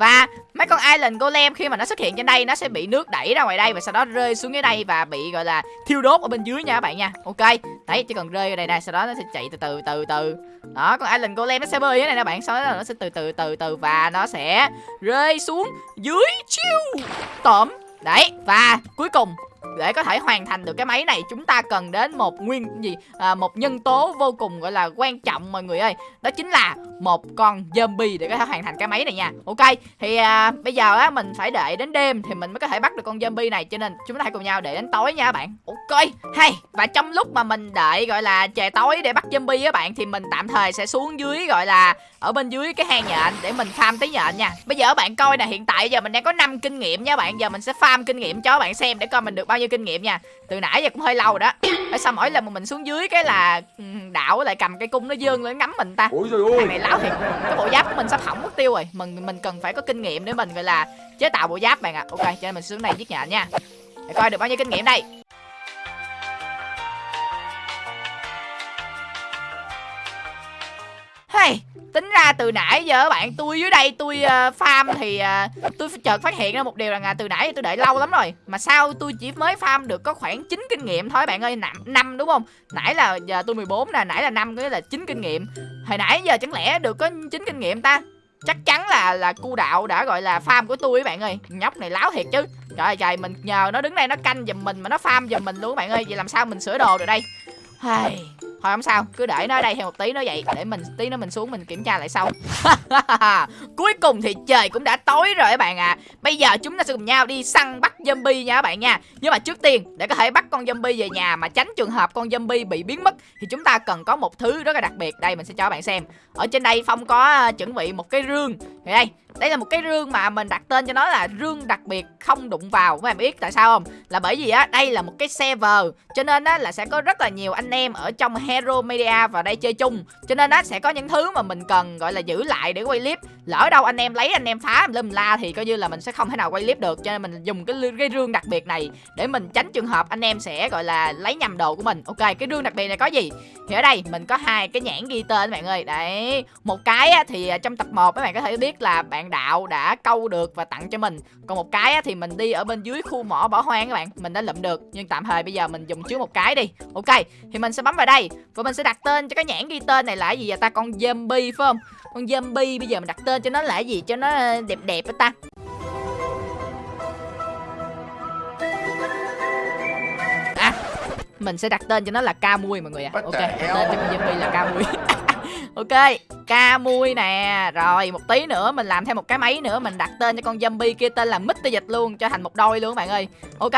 và mấy con island golem khi mà nó xuất hiện trên đây, nó sẽ bị nước đẩy ra ngoài đây và sau đó rơi xuống dưới đây và bị, gọi là, thiêu đốt ở bên dưới nha các bạn nha. Ok, đấy, chỉ cần rơi ở đây nè, sau đó nó sẽ chạy từ từ từ từ. Đó, con island golem nó sẽ bơi như này nè bạn, sau đó nó sẽ từ từ từ từ và nó sẽ rơi xuống dưới chiêu tổm. Đấy, và cuối cùng để có thể hoàn thành được cái máy này chúng ta cần đến một nguyên gì? À, một nhân tố vô cùng gọi là quan trọng mọi người ơi. Đó chính là một con zombie để có thể hoàn thành cái máy này nha. Ok thì à, bây giờ á mình phải đợi đến đêm thì mình mới có thể bắt được con zombie này. Cho nên chúng ta hãy cùng nhau để đến tối nha các bạn. Ok hay. Và trong lúc mà mình đợi gọi là trời tối để bắt zombie á bạn thì mình tạm thời sẽ xuống dưới gọi là ở bên dưới cái hang nhện để mình farm tí nhện nha. Bây giờ bạn coi nè hiện tại giờ mình đang có 5 kinh nghiệm nha bạn. Giờ mình sẽ farm kinh nghiệm cho bạn xem để coi mình được bao nhiêu kinh nghiệm nha. Từ nãy giờ cũng hơi lâu rồi đó. Ở sao mỗi lần mà mình xuống dưới cái là ừ, đạo lại cầm cây cung nó dương lên ngắm mình ta? Ôi trời ơi. Này láo thiệt. Cái bộ giáp của mình sắp hỏng mất tiêu rồi. Mình mình cần phải có kinh nghiệm để mình gọi là chế tạo bộ giáp bạn ạ. Ok cho nên mình xuống này giết nhện nha. Để coi được bao nhiêu kinh nghiệm đây. Hey, tính ra từ nãy giờ bạn tôi dưới đây tôi uh, farm thì uh, tôi chợt phát hiện ra một điều là từ nãy giờ tôi đợi lâu lắm rồi. Mà sao tôi chỉ mới farm được có khoảng 9 kinh nghiệm thôi bạn ơi năm năm đúng không? Nãy là giờ tôi 14 nè nãy là năm cái là 9 kinh nghiệm. Hồi nãy giờ chẳng lẽ được có 9 kinh nghiệm ta? Chắc chắn là là cu đạo đã gọi là farm của tôi các bạn ơi. Nhóc này láo thiệt chứ. Trời ơi trời mình nhờ nó đứng đây nó canh giùm mình mà nó farm giùm mình luôn các bạn ơi. Vậy làm sao mình sửa đồ được đây? Hey, thôi không sao cứ để nó ở đây thêm một tí nữa vậy để mình tí nữa mình xuống mình kiểm tra lại sau. Cuối cùng thì trời cũng đã tối rồi các bạn ạ. À. bây giờ chúng ta sẽ cùng nhau đi săn bắt zombie nha các bạn nha. Nhưng mà trước tiên để có thể bắt con zombie về nhà mà tránh trường hợp con zombie bị biến mất thì chúng ta cần có một thứ rất là đặc biệt. Đây mình sẽ cho các bạn xem. Ở trên đây phong có uh, chuẩn bị một cái rương. Thì đây đây là một cái rương mà mình đặt tên cho nó là rương đặc biệt không đụng vào. Các bạn biết tại sao không? Là bởi vì á đây là một cái server cho nên á là sẽ có rất là nhiều anh em ở trong hero media vào đây chơi chung. Cho nên á sẽ có những thứ mà mình cần gọi là giữ lại để quay clip. Lỡ đâu anh em lấy anh em phá lâm la thì coi như là mình sẽ không thể nào quay clip được. Cho nên mình dùng cái cái rương đặc biệt này để mình tránh trường hợp anh em sẽ gọi là lấy nhầm đồ của mình. Ok cái rương đặc biệt này có gì? Thì ở đây mình có hai cái nhãn ghi tên các bạn ơi. Đấy một cái á, thì à, trong tập 1 các bạn có thể biết là bạn đạo đã câu được và tặng cho mình. Còn một cái á, thì mình đi ở bên dưới khu mỏ bỏ hoang các bạn mình đã lượm được. Nhưng tạm thời bây giờ mình dùng trước một cái đi. Ok thì mình sẽ bấm vào đây và mình sẽ đặt tên cho cái nhãn ghi tên này là gì vậy ta? Con zombie phải không? Con zombie bây giờ mình đặt tên cho nó là gì? Cho nó đẹp đẹp á ta? À mình sẽ đặt tên cho nó là ca mui mọi người ạ. What ok đặt tên cho con zombie là ca mui ok ca mui nè. Rồi một tí nữa mình làm thêm một cái máy nữa. Mình đặt tên cho con zombie kia tên là mít dịch luôn cho thành một đôi luôn các bạn ơi. Ok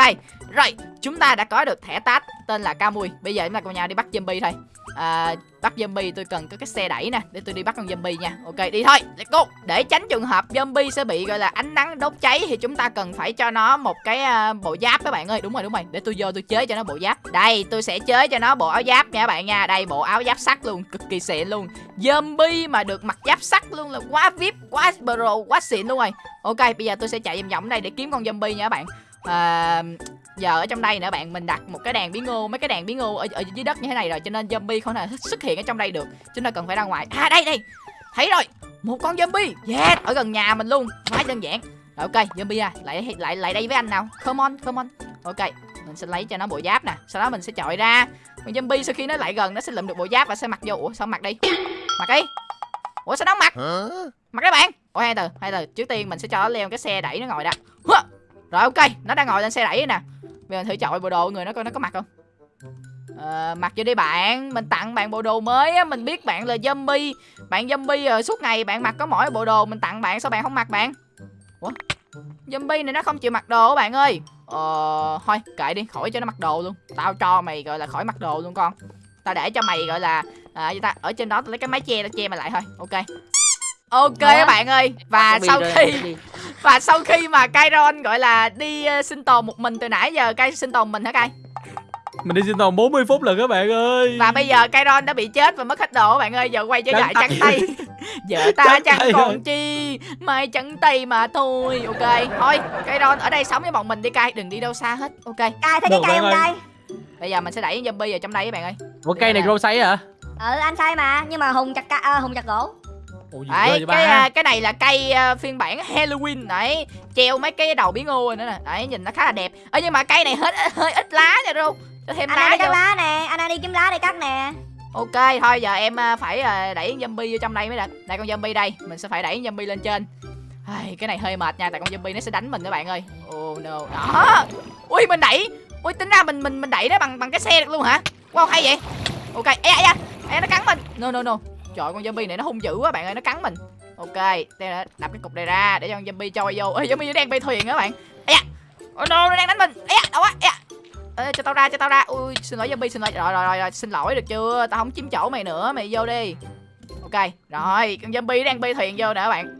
rồi chúng ta đã có được thẻ tát tên là Camui bây giờ chúng ta cùng nhau đi bắt zombie thôi. À, bắt zombie tôi cần có cái xe đẩy nè để tôi đi bắt con zombie nha. Ok đi thôi let's go. Để tránh trường hợp zombie sẽ bị gọi là ánh nắng đốt cháy thì chúng ta cần phải cho nó một cái uh, bộ giáp các bạn ơi. Đúng rồi đúng rồi để tôi vô tôi chế cho nó bộ giáp. Đây tôi sẽ chế cho nó bộ áo giáp nha các bạn nha. Đây bộ áo giáp sắt luôn cực kỳ xịn luôn. Zombie mà được mặc giáp sắt luôn là quá vip quá pro quá xịn luôn rồi. Ok bây giờ tôi sẽ chạy vòng vòng đây để kiếm con zombie nha các bạn à, giờ ở trong đây nữa bạn mình đặt một cái đèn bí ngô mấy cái đèn bí ngô ở, ở dưới đất như thế này rồi cho nên zombie không thể xuất hiện ở trong đây được. Chúng ta cần phải ra ngoài. À đây đây. Thấy rồi. Một con zombie. Yes ở gần nhà mình luôn. Quá đơn giản. Rồi ok zombie à lại lại lại đây với anh nào. Come on come on. Ok mình sẽ lấy cho nó bộ giáp nè. Sau đó mình sẽ chọi ra. Con zombie sau khi nó lại gần nó sẽ lượm được bộ giáp và sẽ mặc vô. Ủa sao mặc đi? Mặc đi. Ủa sao nó mặc? Mặc đấy bạn. Ủa hai từ hai từ. Trước tiên mình sẽ cho nó leo cái xe đẩy nó ngồi đã! Rồi ok. Nó đang ngồi lên xe đẩy nè. Bây giờ thử chọi bộ đồ người nó coi nó có mặt không. Ờ, mặc vô đi bạn. Mình tặng bạn bộ đồ mới á. Mình biết bạn là zombie. Bạn zombie rồi suốt ngày bạn mặc có mỗi bộ đồ Mình tặng bạn sao bạn không mặc bạn? Ủa? Zombie này nó không chịu mặc đồ bạn ơi. Ờ Thôi kệ đi. Khỏi cho nó mặc đồ luôn. Tao cho mày gọi là khỏi mặc đồ luôn con. Tao để cho mày gọi là à, ta? Ở trên đó tao lấy cái máy che tao che mày lại thôi. Ok. Ok các bạn ơi Và sau khi và sau khi mà Kairon gọi là đi ờ, sinh tồn một mình từ nãy giờ Kai sinh tồn mình hả Kai? Mình đi sinh tồn 40 phút lần các bạn ơi. Và bây giờ Kairon đã bị chết và mất hết đồ các bạn ơi Giờ quay trở lại tay. trắng tay. Giờ ta chẳng còn chi Mai trắng tay mà thôi. Ok Thôi Kairon ở đây sống với bọn mình đi Kai Đừng đi đâu xa hết. Ok. Cay thấy cái cây không cay Bây giờ mình sẽ đẩy zombie vào trong đây các bạn ơi. Ủa cây này grow sấy hả? Ừ anh sai mà nhưng mà hùng chặt ca à, hùng chặt gỗ Ủa gì Đấy, cái ba à, cái này là cây à, phiên bản Halloween đấy, treo mấy cái đầu bí ngô nữa nè. Đấy, nhìn nó khá là đẹp. Ơ nhưng mà cây này hết hơi ít lá nha Ru. Cho thêm anh đang lá đi cắt vô. lá nè anh đang đi kiếm lá để cắt nè Ok, thôi giờ em à, phải à, đẩy zombie vô trong đây mới được. Đây con zombie đây, mình sẽ phải đẩy zombie lên trên. Ai, cái này hơi mệt nha, tại con zombie nó sẽ đánh mình các bạn ơi. Oh no. Đó. Ui mình đẩy. Ui tính ra mình mình mình đẩy nó bằng bằng cái xe được luôn hả? Wow hay vậy. Ok, ê da, da. Ê nó cắn mình. No no no. Trời con zombie này nó hung dữ quá bạn ơi, nó cắn mình. Ok, đây là đập cái cục này ra để cho con zombie trôi vô. Ê zombie nó đang bay thuyền á bạn. Ây da. Oh no, nó đang đánh mình. Ây da, đâu quá. Ây da. Ê, cho tao ra cho tao ra ui xin lỗi zombie xin lỗi rồi rồi rồi, rồi. xin lỗi được chưa tao không chiếm chỗ mày nữa mày vô đi ok rồi con zombie đang bay thuyền vô nè bạn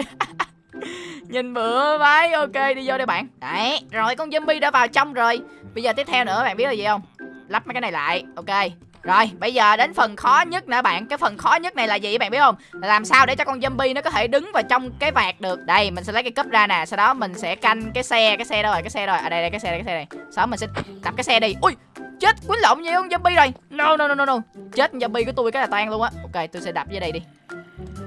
nhìn bữa vái ok đi vô đây bạn đấy rồi con zombie đã vào trong rồi bây giờ tiếp theo nữa bạn biết là gì không lắp mấy cái này lại ok rồi, bây giờ đến phần khó nhất nè bạn. Cái phần khó nhất này là gì bạn biết không? Là làm sao để cho con zombie nó có thể đứng vào trong cái vạt được? Đây, mình sẽ lấy cái cúp ra nè. Sau đó mình sẽ canh cái xe cái xe đâu rồi, cái xe rồi. À đây đây, cái xe đây, cái xe này sau đó mình sẽ đập cái xe đi. Ui! Chết, quýnh lộn với con zombie rồi. No no no no no. Chết, zombie của tôi cái là tan luôn á. Ok, tôi sẽ đập dưới đây đi.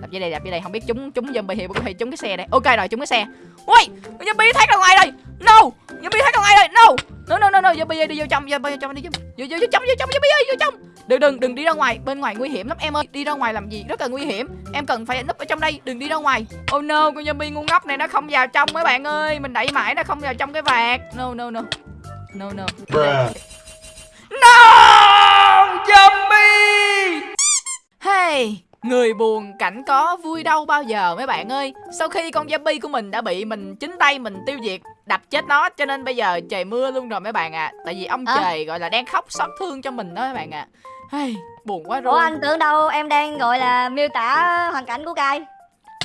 Đập dưới đây đập dưới đây. Không biết chúng chúng zombie thì có thể chúng cái xe đây ok rồi chúng cái xe. Ui, zombie thoát ra ngoài rồi. No, zombie thoát ra ngoài rồi. No. No no no no, zombie đi vô trong zombie vô trong đi vô vô vô trong vô trong, zombie ơi, vô trong. Đừng đừng đừng đi ra ngoài. Bên ngoài nguy hiểm lắm em ơi. Đi ra ngoài làm gì? Rất là nguy hiểm. Em cần phải núp ở trong đây. Đừng đi ra ngoài. Oh no, con zombie ngu ngốc này nó không vào trong mấy bạn ơi. Mình đẩy mãi nó không vào trong cái vạc. No no no. No no. No! Zombie! Hey, người buồn cảnh có vui đâu bao giờ mấy bạn ơi Sau khi con zombie của mình đã bị mình chính tay mình tiêu diệt Đập chết nó cho nên bây giờ trời mưa luôn rồi mấy bạn ạ Tại vì ông À. trời gọi là đang khóc xót thương cho mình đó mấy bạn ạ Hey, buồn quá ủa rồi anh tưởng đâu em đang gọi là miêu tả hoàn cảnh của cay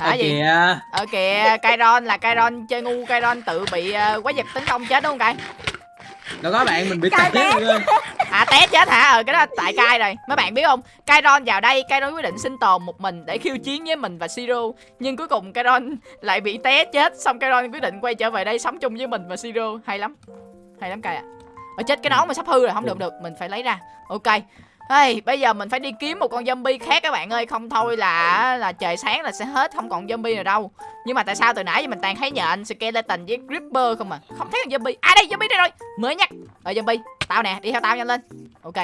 Hả gì? kìa Ở kìa, Kairon là Kairon chơi ngu Kairon tự bị uh, quái vật tấn công chết đúng không Kai? Đâu có bạn mình bị Cay té. rồi À té chết hả? Ờ cái đó tại Kai rồi. Mấy bạn biết không? Kairon vào đây, Kairon quyết định sinh tồn một mình để khiêu chiến với mình và Siro. Nhưng cuối cùng Kairon lại bị té chết, xong Kairon quyết định quay trở về đây sống chung với mình và Siro. Hay lắm. Hay lắm Kai ạ. Ở chết cái nón mà sắp hư rồi, không được được, mình phải lấy ra. Ok. Hey, bây giờ mình phải đi kiếm một con zombie khác các bạn ơi. Không thôi là là trời sáng là sẽ hết Không còn zombie nào đâu. Nhưng mà tại sao từ nãy giờ mình toàn thấy nhện, skeleton với creeper không à? Không thấy con zombie. À đây zombie đây rồi. Mới nhắc. Ờ zombie Tao nè đi theo tao nhanh lên. Ok.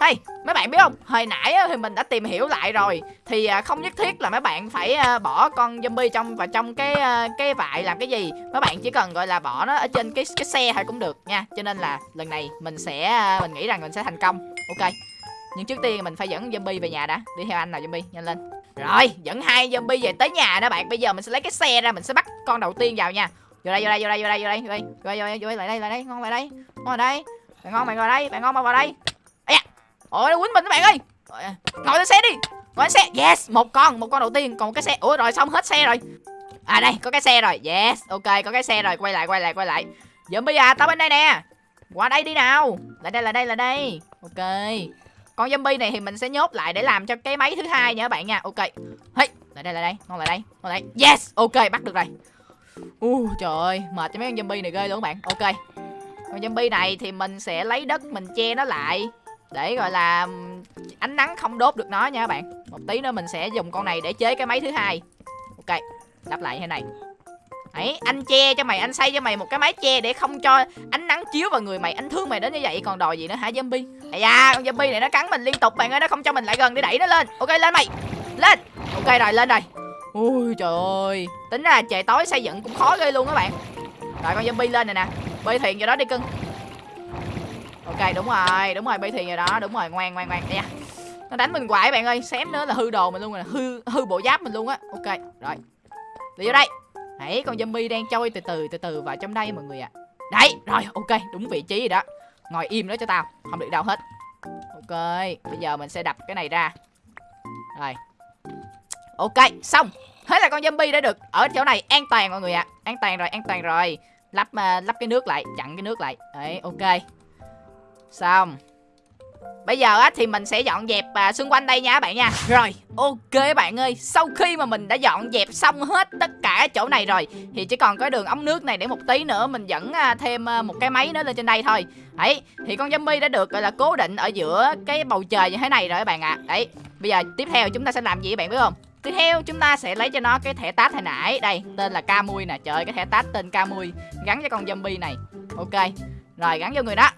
Hey mấy bạn biết không? Hồi nãy thì mình đã tìm hiểu lại rồi. Thì à, không nhất thiết là mấy bạn phải à, bỏ con zombie trong vào trong cái à, cái vại làm cái gì. Mấy bạn chỉ cần gọi là bỏ nó ở trên cái cái xe thôi cũng được nha. Cho nên là lần này mình sẽ mình nghĩ rằng mình sẽ thành công. Ok nhưng trước tiên mình phải dẫn zombie về nhà đã. Đi theo anh nào zombie nhanh lên. Rồi dẫn hai zombie về tới nhà đó bạn. Bây giờ mình sẽ lấy cái xe ra mình sẽ bắt con đầu tiên vào nha. Vô đây vô đây vô đây vô đây vô đây vô đây. Vô đây vô đây, lại đây lại đây. Ngon lại đây. Ngon vào đây. Bạn ngon bạn vào đây bạn ngon bạn vào đây. Ây da. Ôi nó quýnh mình các bạn ơi. Ờ, ngồi lên xe đi. Ngồi lên xe. Yes một con một con đầu tiên. Còn một cái xe. Ủa rồi xong hết xe rồi. À đây có cái xe rồi. Yes ok có cái xe rồi. Quay lại quay lại quay lại. Zombie bây giờ tao bên đây nè. Qua đây đi nào. Lại đây là đây là đây. Ok con zombie này thì mình sẽ nhốt lại để làm cho cái máy thứ hai nha các bạn nha. Ok. Hey lại đây lại đây ngon lại đây ngon lại đây. Yes ok bắt được rồi. U trời ơi mệt cho mấy con zombie này ghê luôn các bạn. Ok. Con zombie này thì mình sẽ lấy đất mình che nó lại để gọi là ánh nắng không đốt được nó nha các bạn. Một tí nữa mình sẽ dùng con này để chế cái máy thứ hai. Ok lắp lại như thế này Đấy, anh che cho mày anh xây cho mày một cái mái che để không cho ánh nắng chiếu vào người mày anh thương mày đến như vậy. Còn đòi gì nữa hả zombie? Ây da con zombie này nó cắn mình liên tục bạn ơi nó không cho mình lại gần để đẩy nó lên. Ok lên mày. Lên. Ok rồi lên rồi ui trời ơi. Tính ra trời tối xây dựng cũng khó ghê luôn các bạn. Rồi con zombie lên này nè. Bơi thuyền vô đó đi cưng. Ok đúng rồi đúng rồi bơi thuyền rồi đó. Đúng rồi ngoan ngoan ngoan. Ây da. nó đánh mình hoài bạn ơi. Xém nữa là hư đồ mình luôn rồi hư hư bộ giáp mình luôn á. Ok rồi. Đi vô đây. Đấy, con zombie đang trôi từ từ từ từ vào trong đây mọi người ạ. Đấy, rồi, ok, đúng vị trí rồi đó. Ngồi im đó cho tao, không được đâu hết. Ok, bây giờ mình sẽ đập cái này ra. Rồi. Ok, xong. Thế là con zombie đã được ở chỗ này an toàn mọi người ạ. An toàn rồi, an toàn rồi. Lắp uh, lắp cái nước lại, chặn cái nước lại. Đấy, ok. Xong. Bây giờ á thì mình sẽ dọn dẹp à, xung quanh đây nha các bạn nha. Rồi ok bạn ơi Sau khi mà mình đã dọn dẹp xong hết tất cả chỗ này rồi Thì chỉ còn cái đường ống nước này để một tí nữa Mình dẫn à, thêm à, một cái máy nữa lên trên đây thôi. Đấy thì con zombie đã được gọi là cố định ở giữa cái bầu trời như thế này rồi các bạn ạ. Đấy bây giờ tiếp theo chúng ta sẽ làm gì các bạn biết không? Tiếp theo chúng ta sẽ lấy cho nó cái thẻ tát hồi nãy. Đây tên là Camui nè. Trời ơi cái thẻ tát tên Camui Gắn cho con zombie này. Ok Rồi gắn vô người đó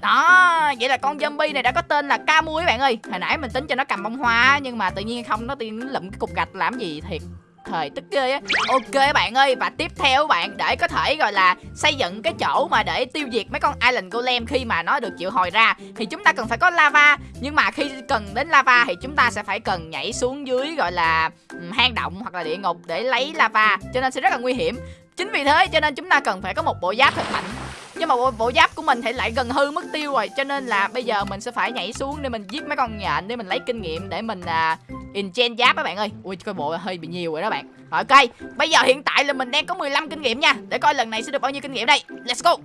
đó, vậy là con zombie này đã có tên là Camui các bạn ơi. Hồi nãy mình tính cho nó cầm bông hoa nhưng mà tự nhiên không, nó tiên lụm cái cục gạch làm gì thiệt. Thời tức ghê á. Ok bạn ơi, và tiếp theo bạn để có thể gọi là xây dựng cái chỗ mà để tiêu diệt mấy con island golem khi mà nó được triệu hồi ra. Thì chúng ta cần phải có lava, nhưng mà khi cần đến lava thì chúng ta sẽ phải cần nhảy xuống dưới gọi là hang động hoặc là địa ngục để lấy lava, cho nên sẽ rất là nguy hiểm. Chính vì thế cho nên chúng ta cần phải có một bộ giáp thật mạnh nhưng mà bộ, bộ giáp của mình thì lại gần hư mất tiêu rồi cho nên là bây giờ mình sẽ phải nhảy xuống để mình giết mấy con nhện để mình lấy kinh nghiệm để mình à, enchant giáp các bạn ơi. Ui coi bộ hơi bị nhiều rồi đó bạn. Rồi, ok bây giờ hiện tại là mình đang có 15 kinh nghiệm nha. Để coi lần này sẽ được bao nhiêu kinh nghiệm đây. Let's go.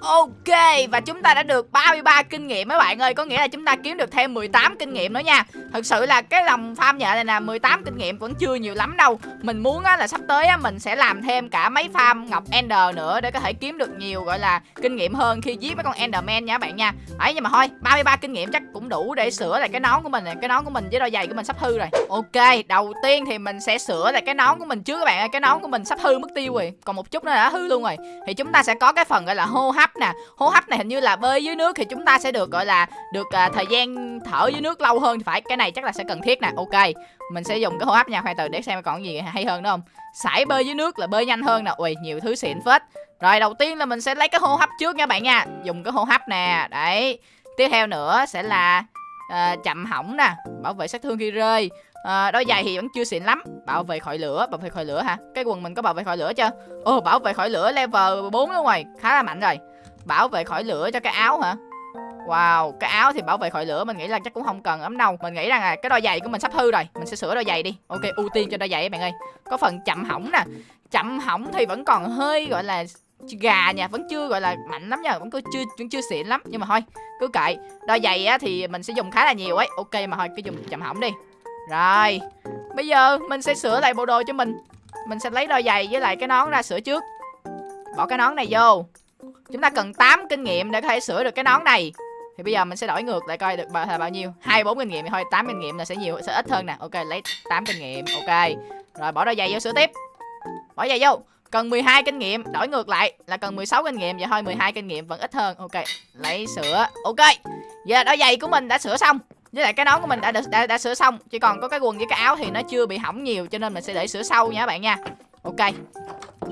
Ok và chúng ta đã được 33 kinh nghiệm mấy bạn ơi. Có nghĩa là chúng ta kiếm được thêm 18 kinh nghiệm nữa nha. Thực sự là cái lòng farm nhện này nè 18 kinh nghiệm vẫn chưa nhiều lắm đâu. Mình muốn á, là sắp tới á, mình sẽ làm thêm cả mấy farm ngọc Ender nữa Để có thể kiếm được nhiều gọi là kinh nghiệm hơn khi giết mấy con Enderman nha bạn nha. Đấy nhưng mà thôi 33 kinh nghiệm chắc cũng đủ để sửa lại cái nón của mình này Cái nón của mình với đôi giày của mình sắp hư rồi. Ok đầu tiên thì mình sẽ sửa lại cái nón của mình trước các bạn ơi. Cái nón của mình sắp hư mất tiêu rồi. Còn một chút nữa đã hư luôn rồi. Thì chúng ta sẽ có cái phần gọi là hô hấp nè. Hô hấp này hình như là bơi dưới nước thì chúng ta sẽ được gọi là được à, thời gian thở dưới nước lâu hơn. Thì phải cái này chắc là sẽ cần thiết nè. Ok mình sẽ dùng cái hô hấp nha khoan từ để xem còn gì hay hơn nữa không? Sải bơi dưới nước là bơi nhanh hơn nè. Ui nhiều thứ xịn phết. Rồi đầu tiên là mình sẽ lấy cái hô hấp trước nha bạn nha. Dùng cái hô hấp nè đấy. Tiếp theo nữa sẽ là à, chậm hỏng nè bảo vệ sát thương khi rơi. À, đôi giày thì vẫn chưa xịn lắm. Bảo vệ khỏi lửa bảo vệ khỏi lửa hả? Cái quần mình có bảo vệ khỏi lửa chưa? Ồ bảo vệ khỏi lửa level 4 đúng rồi. Khá là mạnh rồi bảo vệ khỏi lửa cho cái áo hả? Wow, cái áo thì bảo vệ khỏi lửa mình nghĩ là chắc cũng không cần lắm đâu. Mình nghĩ rằng là cái đôi giày của mình sắp hư rồi Mình sẽ sửa đôi giày đi. Ok, ưu tiên cho đôi giày các bạn ơi. Có phần chậm hỏng nè. Chậm hỏng thì vẫn còn hơi gọi là gà nha Vẫn chưa gọi là mạnh lắm nha Vẫn cứ chưa vẫn chưa xịn lắm. Nhưng mà thôi, cứ kệ. Đôi giày á thì mình sẽ dùng khá là nhiều ấy. Ok mà thôi, cứ dùng chậm hỏng đi. Rồi Bây giờ mình sẽ sửa lại bộ đồ cho mình. Mình sẽ lấy đôi giày với lại cái nón ra sửa trước. Bỏ cái nón này vô. Chúng ta cần 8 kinh nghiệm để có thể sửa được cái nón này. Thì bây giờ mình sẽ đổi ngược lại coi được bao, là bao nhiêu. 24 kinh nghiệm thì thôi 8 kinh nghiệm là sẽ nhiều sẽ ít hơn nè. Ok lấy 8 kinh nghiệm Ok. Rồi bỏ đôi giày vô sửa tiếp. Bỏ giày vô. Cần 12 kinh nghiệm đổi ngược lại là cần 16 kinh nghiệm. Vậy thôi 12 kinh nghiệm vẫn ít hơn. Ok lấy sửa. Ok. Giờ đôi giày của mình đã sửa xong. Với lại cái nón của mình đã, đã đã đã sửa xong. Chỉ còn có cái quần với cái áo thì nó chưa bị hỏng nhiều cho nên mình sẽ để sửa sau nha các bạn nha. Ok.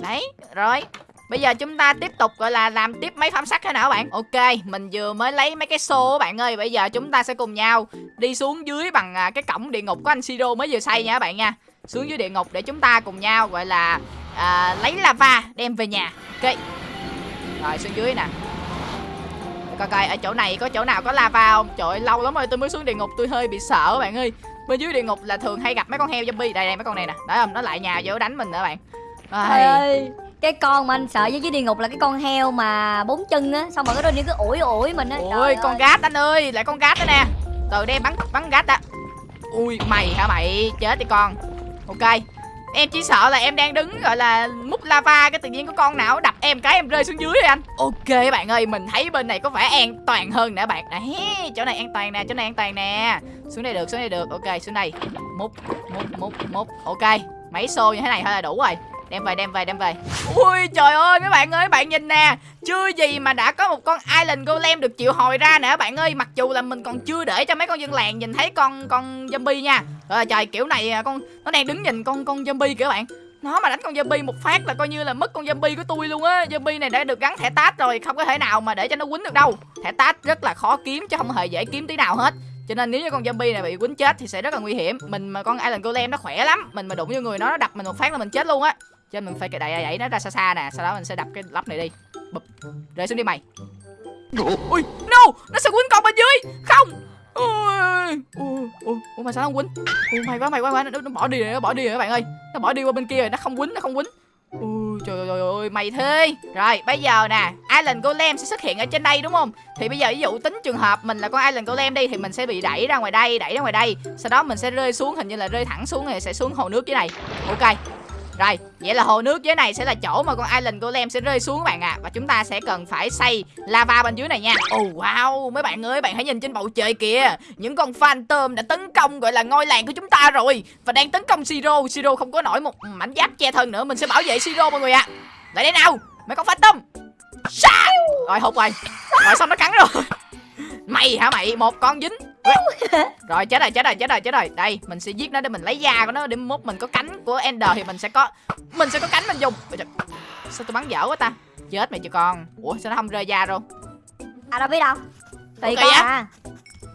Đấy rồi. Bây giờ chúng ta tiếp tục gọi là làm tiếp mấy phám sắt thế nào các bạn? Ok mình vừa mới lấy mấy cái xô các bạn ơi. Bây giờ chúng ta sẽ cùng nhau đi xuống dưới bằng à, cái cổng địa ngục của anh Siro mới vừa xây nha các bạn nha. Xuống dưới địa ngục để chúng ta cùng nhau gọi là à, lấy lava đem về nhà. Ok. Rồi xuống dưới nè. Coi coi ở chỗ này có chỗ nào có lava không? Trời ơi, lâu lắm rồi tôi mới xuống địa ngục tôi hơi bị sợ các bạn ơi. Bên dưới địa ngục là thường hay gặp mấy con heo zombie. Đây đây mấy con này nè. Đấy không nó lại nhà vô đánh mình nữa bạn. Trời Ai. ơi cái con mà anh sợ với dưới địa ngục là cái con heo mà bốn chân á xong rồi cái đôi đi cứ ủi ủi mình á. Ôi con ơi. gát anh ơi Lại con gát đó nè. Từ đây bắn bắn gát đã. Ui mày hả mày? Chết đi con. Ok. Em chỉ sợ là em đang đứng gọi là múc lava Cái tự nhiên có con nào đập em cái em rơi xuống dưới rồi anh. Ok bạn ơi Mình thấy bên này có vẻ an toàn hơn nè bạn. Đấy chỗ này an toàn nè Chỗ này an toàn nè. Xuống đây được xuống đây được. Ok xuống đây. Múc múc múc múc. Ok. Mấy xô như thế này thôi là đủ rồi Đem về đem về đem về. Ui, trời ơi, mấy bạn ơi, bạn nhìn nè. Chưa gì mà đã có một con Island Golem được triệu hồi ra nè, bạn ơi. Mặc dù là mình còn chưa để cho mấy con dân làng nhìn thấy con con zombie nha. Rồi trời, kiểu này à, con, nó đang đứng nhìn con con zombie kìa bạn. Nó mà đánh con zombie một phát là coi như là mất con zombie của tôi luôn á. Zombie này đã được gắn thẻ tát rồi, Không có thể nào mà để cho nó quýnh được đâu. Thẻ tát rất là khó kiếm chứ không hề dễ kiếm tí nào hết. Cho nên nếu như con zombie này bị quýnh chết thì sẽ rất là nguy hiểm. Mình mà con Island Golem nó khỏe lắm. Mình mà đụng vô người nó nó đập mình một phát là mình chết luôn á cho nên mình phải đẩy đẩy nó ra xa xa nè sau đó mình sẽ đập cái lắp này đi. Bụp. Rơi xuống đi mày. Ui no nó sẽ quýnh con bên dưới. Không. Ui. Ui ui. Mà sao nó không quýnh ui mày quá mày quá, mày Nó, nó bỏ đi rồi nó bỏ đi rồi các bạn ơi. Nó bỏ đi qua bên kia rồi nó không quýnh nó không quýnh Ui trời ơi, ơi mày thế Rồi bây giờ nè Island Golem sẽ xuất hiện ở trên đây đúng không? Thì bây giờ ví dụ tính trường hợp mình là con Island Golem đi Thì mình sẽ bị đẩy ra ngoài đây Đẩy ra ngoài đây. Sau đó mình sẽ rơi xuống hình như là rơi thẳng xuống rồi sẽ xuống hồ nước dưới này. Ok rồi, vậy là hồ nước dưới này sẽ là chỗ mà con Island Golem sẽ rơi xuống các bạn ạ. À. Và chúng ta sẽ cần phải xây lava bên dưới này nha. Oh wow, mấy bạn ơi, bạn hãy nhìn trên bầu trời kìa. Những con phantom đã tấn công gọi là ngôi làng của chúng ta rồi. Và đang tấn công Siro. Siro không có nổi một mảnh giáp che thân nữa. Mình sẽ bảo vệ Siro mọi người ạ. À. Lại đây nào, mấy con phantom. Sa! Rồi hụt rồi. Rồi xong nó cắn rồi. Mày hả mày, một con dính rồi chết rồi chết rồi chết rồi chết rồi. Đây mình sẽ giết nó để mình lấy da của nó để mốt mình có cánh của ender thì mình sẽ có mình sẽ có cánh mình dùng. Sao tôi bắn dở quá ta? Chết mày chưa con. Ủa sao nó không rơi da đâu? À đâu biết đâu. Tùy Ok con à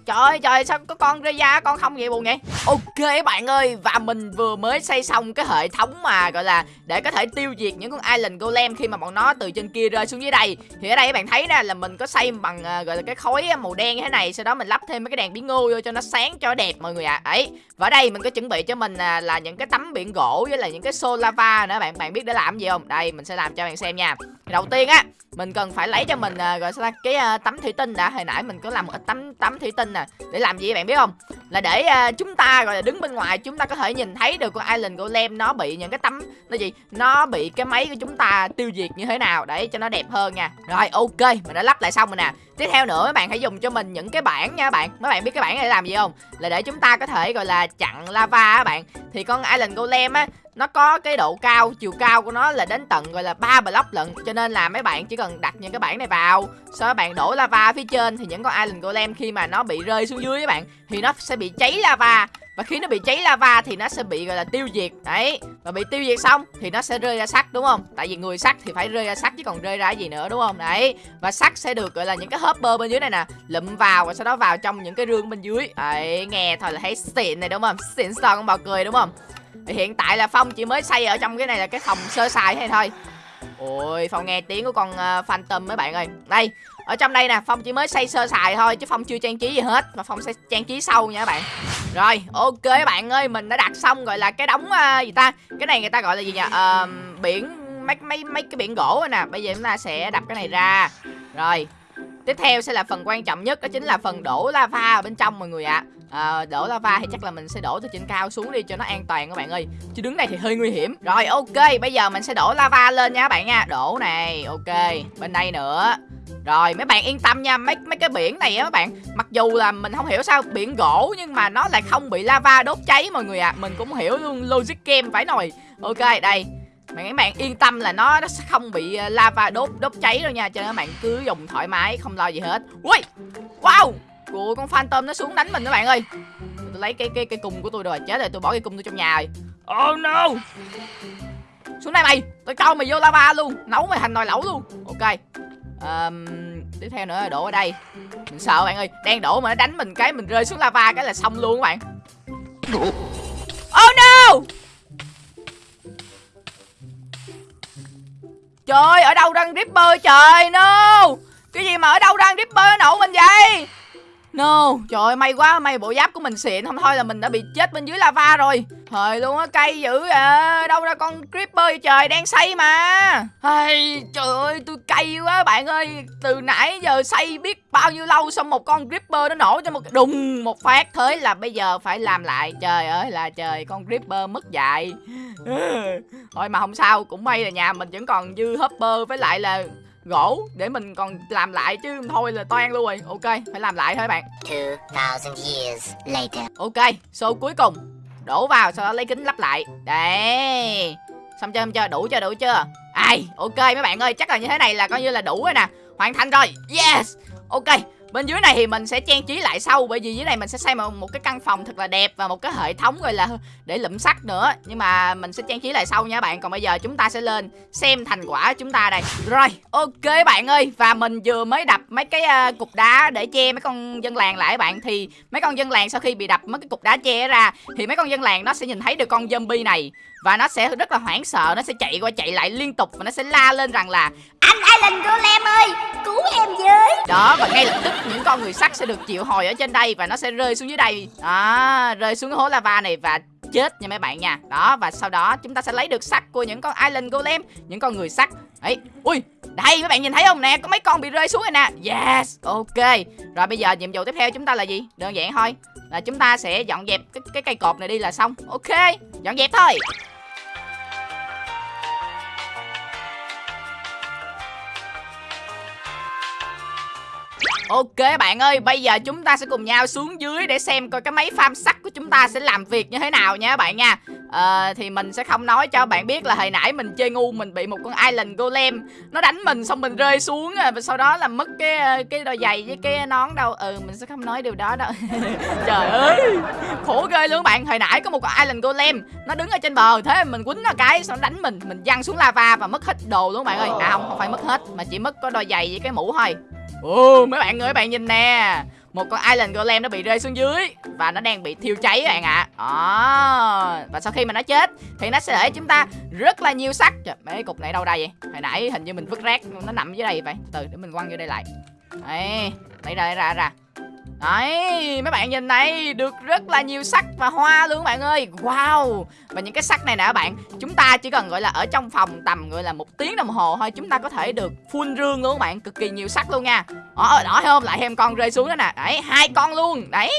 Trời ơi trời sao có con rơi da con không vậy buồn vậy? Ok bạn ơi Và mình vừa mới xây xong cái hệ thống mà gọi là Để có thể tiêu diệt những con Island Golem Khi mà bọn nó từ trên kia rơi xuống dưới đây. Thì ở đây các bạn thấy nè là mình có xây bằng à, gọi là cái khối màu đen như thế này Sau đó mình lắp thêm mấy cái đèn biến ngô vô cho nó sáng cho đẹp mọi người ạ. À. Đấy Và ở đây mình có chuẩn bị cho mình à, là những cái tấm biển gỗ với là những cái xô lava nữa. Bạn Bạn biết để làm gì không? Đây mình sẽ làm cho bạn xem nha. Đầu tiên á mình cần phải lấy cho mình rồi gọi sao ta cái uh, tấm thủy tinh đã. Hồi nãy mình có làm một tấm tấm thủy tinh nè để làm gì bạn biết không? Là để uh, chúng ta gọi là đứng bên ngoài chúng ta có thể nhìn thấy được con island golem nó bị những cái tấm nó gì nó bị cái máy của chúng ta tiêu diệt như thế nào để cho nó đẹp hơn nha. Rồi ok mình đã lắp lại xong rồi nè. Tiếp theo nữa mấy bạn hãy dùng cho mình những cái bảng nha các bạn. Mấy bạn biết cái bảng này để làm gì không? Là để chúng ta có thể gọi là chặn lava á bạn. Thì con island golem á nó có cái độ cao, chiều cao của nó là đến tận, gọi là, ba block lận, cho nên là mấy bạn chỉ cần đặt những cái bảng này vào. Sau đó bạn đổ lava phía trên thì những con island golem khi mà nó bị rơi xuống dưới các bạn, thì nó sẽ bị cháy lava. Và khi nó bị cháy lava thì nó sẽ bị, gọi là, tiêu diệt. Đấy, và bị tiêu diệt xong thì nó sẽ rơi ra sắt, đúng không? Tại vì người sắt thì phải rơi ra sắt chứ còn rơi ra gì nữa, đúng không? Đấy, và sắt sẽ được, gọi là, những cái hopper bên dưới này nè, lụm vào và sau đó vào trong những cái rương bên dưới. Đấy, nghe thôi là thấy xịn này, đúng không? Xịn son con bò cười, đúng không? Thì hiện tại là Phong chỉ mới xây ở trong cái này là cái phòng sơ sài thế thôi. Ôi Phong nghe tiếng của con uh, Phantom mấy bạn ơi. Đây ở trong đây nè Phong chỉ mới xây sơ sài thôi chứ Phong chưa trang trí gì hết mà Phong sẽ trang trí sâu nha các bạn. Rồi ok các bạn ơi Mình đã đặt xong gọi là cái đống uh, gì ta? Cái này người ta gọi là gì nhỉ? Uh, Biển mấy, mấy mấy cái biển gỗ nè. Bây giờ chúng ta sẽ đập cái này ra. Rồi Tiếp theo sẽ là phần quan trọng nhất đó chính là phần đổ lava ở bên trong mọi người ạ. à, Ờ, đổ lava thì chắc là mình sẽ đổ từ trên cao xuống đi cho nó an toàn các bạn ơi. Chứ đứng này thì hơi nguy hiểm. Rồi, ok, bây giờ mình sẽ đổ lava lên nha các bạn nha. Đổ này, ok. Bên đây nữa. Rồi, mấy bạn yên tâm nha. Mấy mấy cái biển này á các bạn. Mặc dù là mình không hiểu sao biển gỗ nhưng mà nó lại không bị lava đốt cháy mọi người ạ. À. mình cũng hiểu luôn logic game phải nồi. Ok, đây. Mà các bạn yên tâm là nó nó sẽ không bị ờ, lava đốt đốt cháy đâu nha. Cho nên các bạn cứ dùng thoải mái, không lo gì hết. Ui! Wow! Ủa con phantom nó xuống đánh mình các bạn ơi. Tôi lấy cái cái cái cung của tôi rồi chết rồi tôi bỏ cái cung tôi trong nhà rồi. Oh no. Xuống đây mày tôi câu mày vô lava luôn nấu mày thành nồi lẩu luôn. Ok Ờm, tiếp theo nữa là đổ ở đây. Mình sợ bạn ơi đang đổ mà nó đánh mình cái mình rơi xuống lava cái là xong luôn các bạn. Oh no. Trời ở đâu đang ripper trời no. Cái gì mà ở đâu đang ripper nó nổ mình vậy No, trời ơi, may quá, may bộ giáp của mình xịn. Không thôi là mình đã bị chết bên dưới lava rồi. Thời luôn á, cây dữ à. Đâu ra con creeper vậy trời, đang xây mà. Ai, Trời ơi, tôi cay quá bạn ơi. Từ nãy giờ xây biết bao nhiêu lâu Xong một con creeper nó nổ cho một đùng một phát. Thế là bây giờ phải làm lại. Trời ơi là trời, con creeper mất dạy. Thôi mà không sao, cũng may là nhà mình vẫn còn dư hopper. Với lại là gỗ để mình còn làm lại chứ thôi là toan luôn rồi. Ok phải làm lại thôi bạn. 2,000 years later. ok số cuối cùng. Đổ vào sau đó lấy kính lắp lại. Đây xong chưa xong chưa? Đủ chưa đủ chưa? Ai ok mấy bạn ơi chắc là như thế này là coi như là đủ rồi nè. Hoàn thành rồi. Yes. Ok bên dưới này thì mình sẽ trang trí lại sau bởi vì dưới này mình sẽ xây một, một cái căn phòng thật là đẹp và một cái hệ thống gọi là để lụm sắt nữa. Nhưng mà mình sẽ trang trí lại sau nha bạn. Còn bây giờ chúng ta sẽ lên xem thành quả chúng ta đây. Rồi ok bạn ơi. Và mình vừa mới đập mấy cái uh, cục đá để che mấy con dân làng lại bạn. Thì mấy con dân làng sau khi bị đập mấy cái cục đá che ra thì mấy con dân làng nó sẽ nhìn thấy được con zombie này và nó sẽ rất là hoảng sợ nó sẽ chạy qua chạy lại liên tục và nó sẽ la lên rằng là Anh Alan Golem ơi? Cứu em với! Đó và ngay lập tức những con người sắt sẽ được triệu hồi ở trên đây và nó sẽ rơi xuống dưới đây. À rơi xuống cái hố lava này và chết nha mấy bạn nha. Đó và sau đó chúng ta sẽ lấy được sắt của những con island golem những con người sắt. Ấy ui đây mấy bạn nhìn thấy không nè? Có mấy con bị rơi xuống rồi nè. Yes ok. Rồi bây giờ nhiệm vụ tiếp theo chúng ta là gì? Đơn giản thôi là chúng ta sẽ dọn dẹp cái, cái cây cột này đi là xong. Ok dọn dẹp thôi. Ok bạn ơi, bây giờ chúng ta sẽ cùng nhau xuống dưới để xem coi cái máy farm sắt của chúng ta sẽ làm việc như thế nào nha bạn nha. À, thì mình sẽ không nói cho bạn biết là hồi nãy mình chơi ngu mình bị một con island golem. Nó đánh mình xong mình rơi xuống à, và sau đó là mất cái ờ, cái đôi giày với cái nón đâu. Ừ, mình sẽ không nói điều đó đâu. Trời ơi, khổ ghê luôn bạn. Hồi nãy có một con island golem Nó đứng ở trên bờ, thế mình quýnh nó cái xong nó đánh mình. Mình văng xuống lava và mất hết đồ luôn bạn ơi. À không, không phải mất hết mà chỉ mất có đôi giày với cái mũ thôi. Ồ, mấy bạn ơi, bạn nhìn nè. Một con Island Golem nó bị rơi xuống dưới Và nó đang bị thiêu cháy các bạn ạ. À. Và sau khi mà nó chết Thì nó sẽ để chúng ta rất là nhiều sắt Trời, Mấy cục này đâu đây vậy? Hồi nãy hình như mình vứt rác Nó nằm dưới đây vậy. Từ để mình quăng vô đây lại. Đấy Lấy ra, lấy ra, ra. Đấy, mấy bạn nhìn này, được rất là nhiều sắc và hoa luôn các bạn ơi. Wow. Và những cái sắc này nè các bạn Chúng ta chỉ cần gọi là ở trong phòng tầm gọi là một tiếng đồng hồ thôi Chúng ta có thể được full rương luôn các bạn Cực kỳ nhiều sắc luôn nha. Đó, đó thấy không? Lại thêm con rơi xuống đó nè. Đấy, hai con luôn. Đấy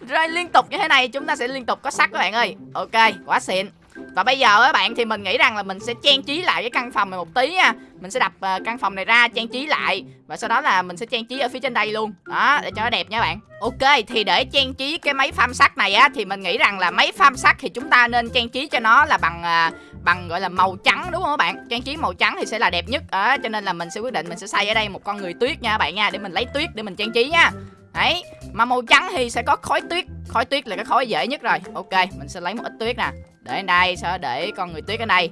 Rơi liên tục như thế này chúng ta sẽ liên tục có sắc các bạn ơi. Ok, quá xịn và bây giờ các bạn thì mình nghĩ rằng là mình sẽ trang trí lại cái căn phòng này một tí nha. Mình sẽ đập uh, căn phòng này ra trang trí lại. Và sau đó là mình sẽ trang trí ở phía trên đây luôn. Đó để cho nó đẹp nha bạn. Ok thì để trang trí cái máy farm sắt này á Thì mình nghĩ rằng là máy farm sắt thì chúng ta nên trang trí cho nó là bằng uh, bằng gọi là màu trắng đúng không các bạn? Trang trí màu trắng thì sẽ là đẹp nhất. À, Cho nên là mình sẽ quyết định mình sẽ xây ở đây một con người tuyết nha các bạn nha Để mình lấy tuyết để mình trang trí nha. Đấy Mà màu trắng thì sẽ có khói tuyết. Khói tuyết là cái khói dễ nhất rồi. Ok mình sẽ lấy một ít tuyết nè. Để đây sẽ để con người tuyết ở đây.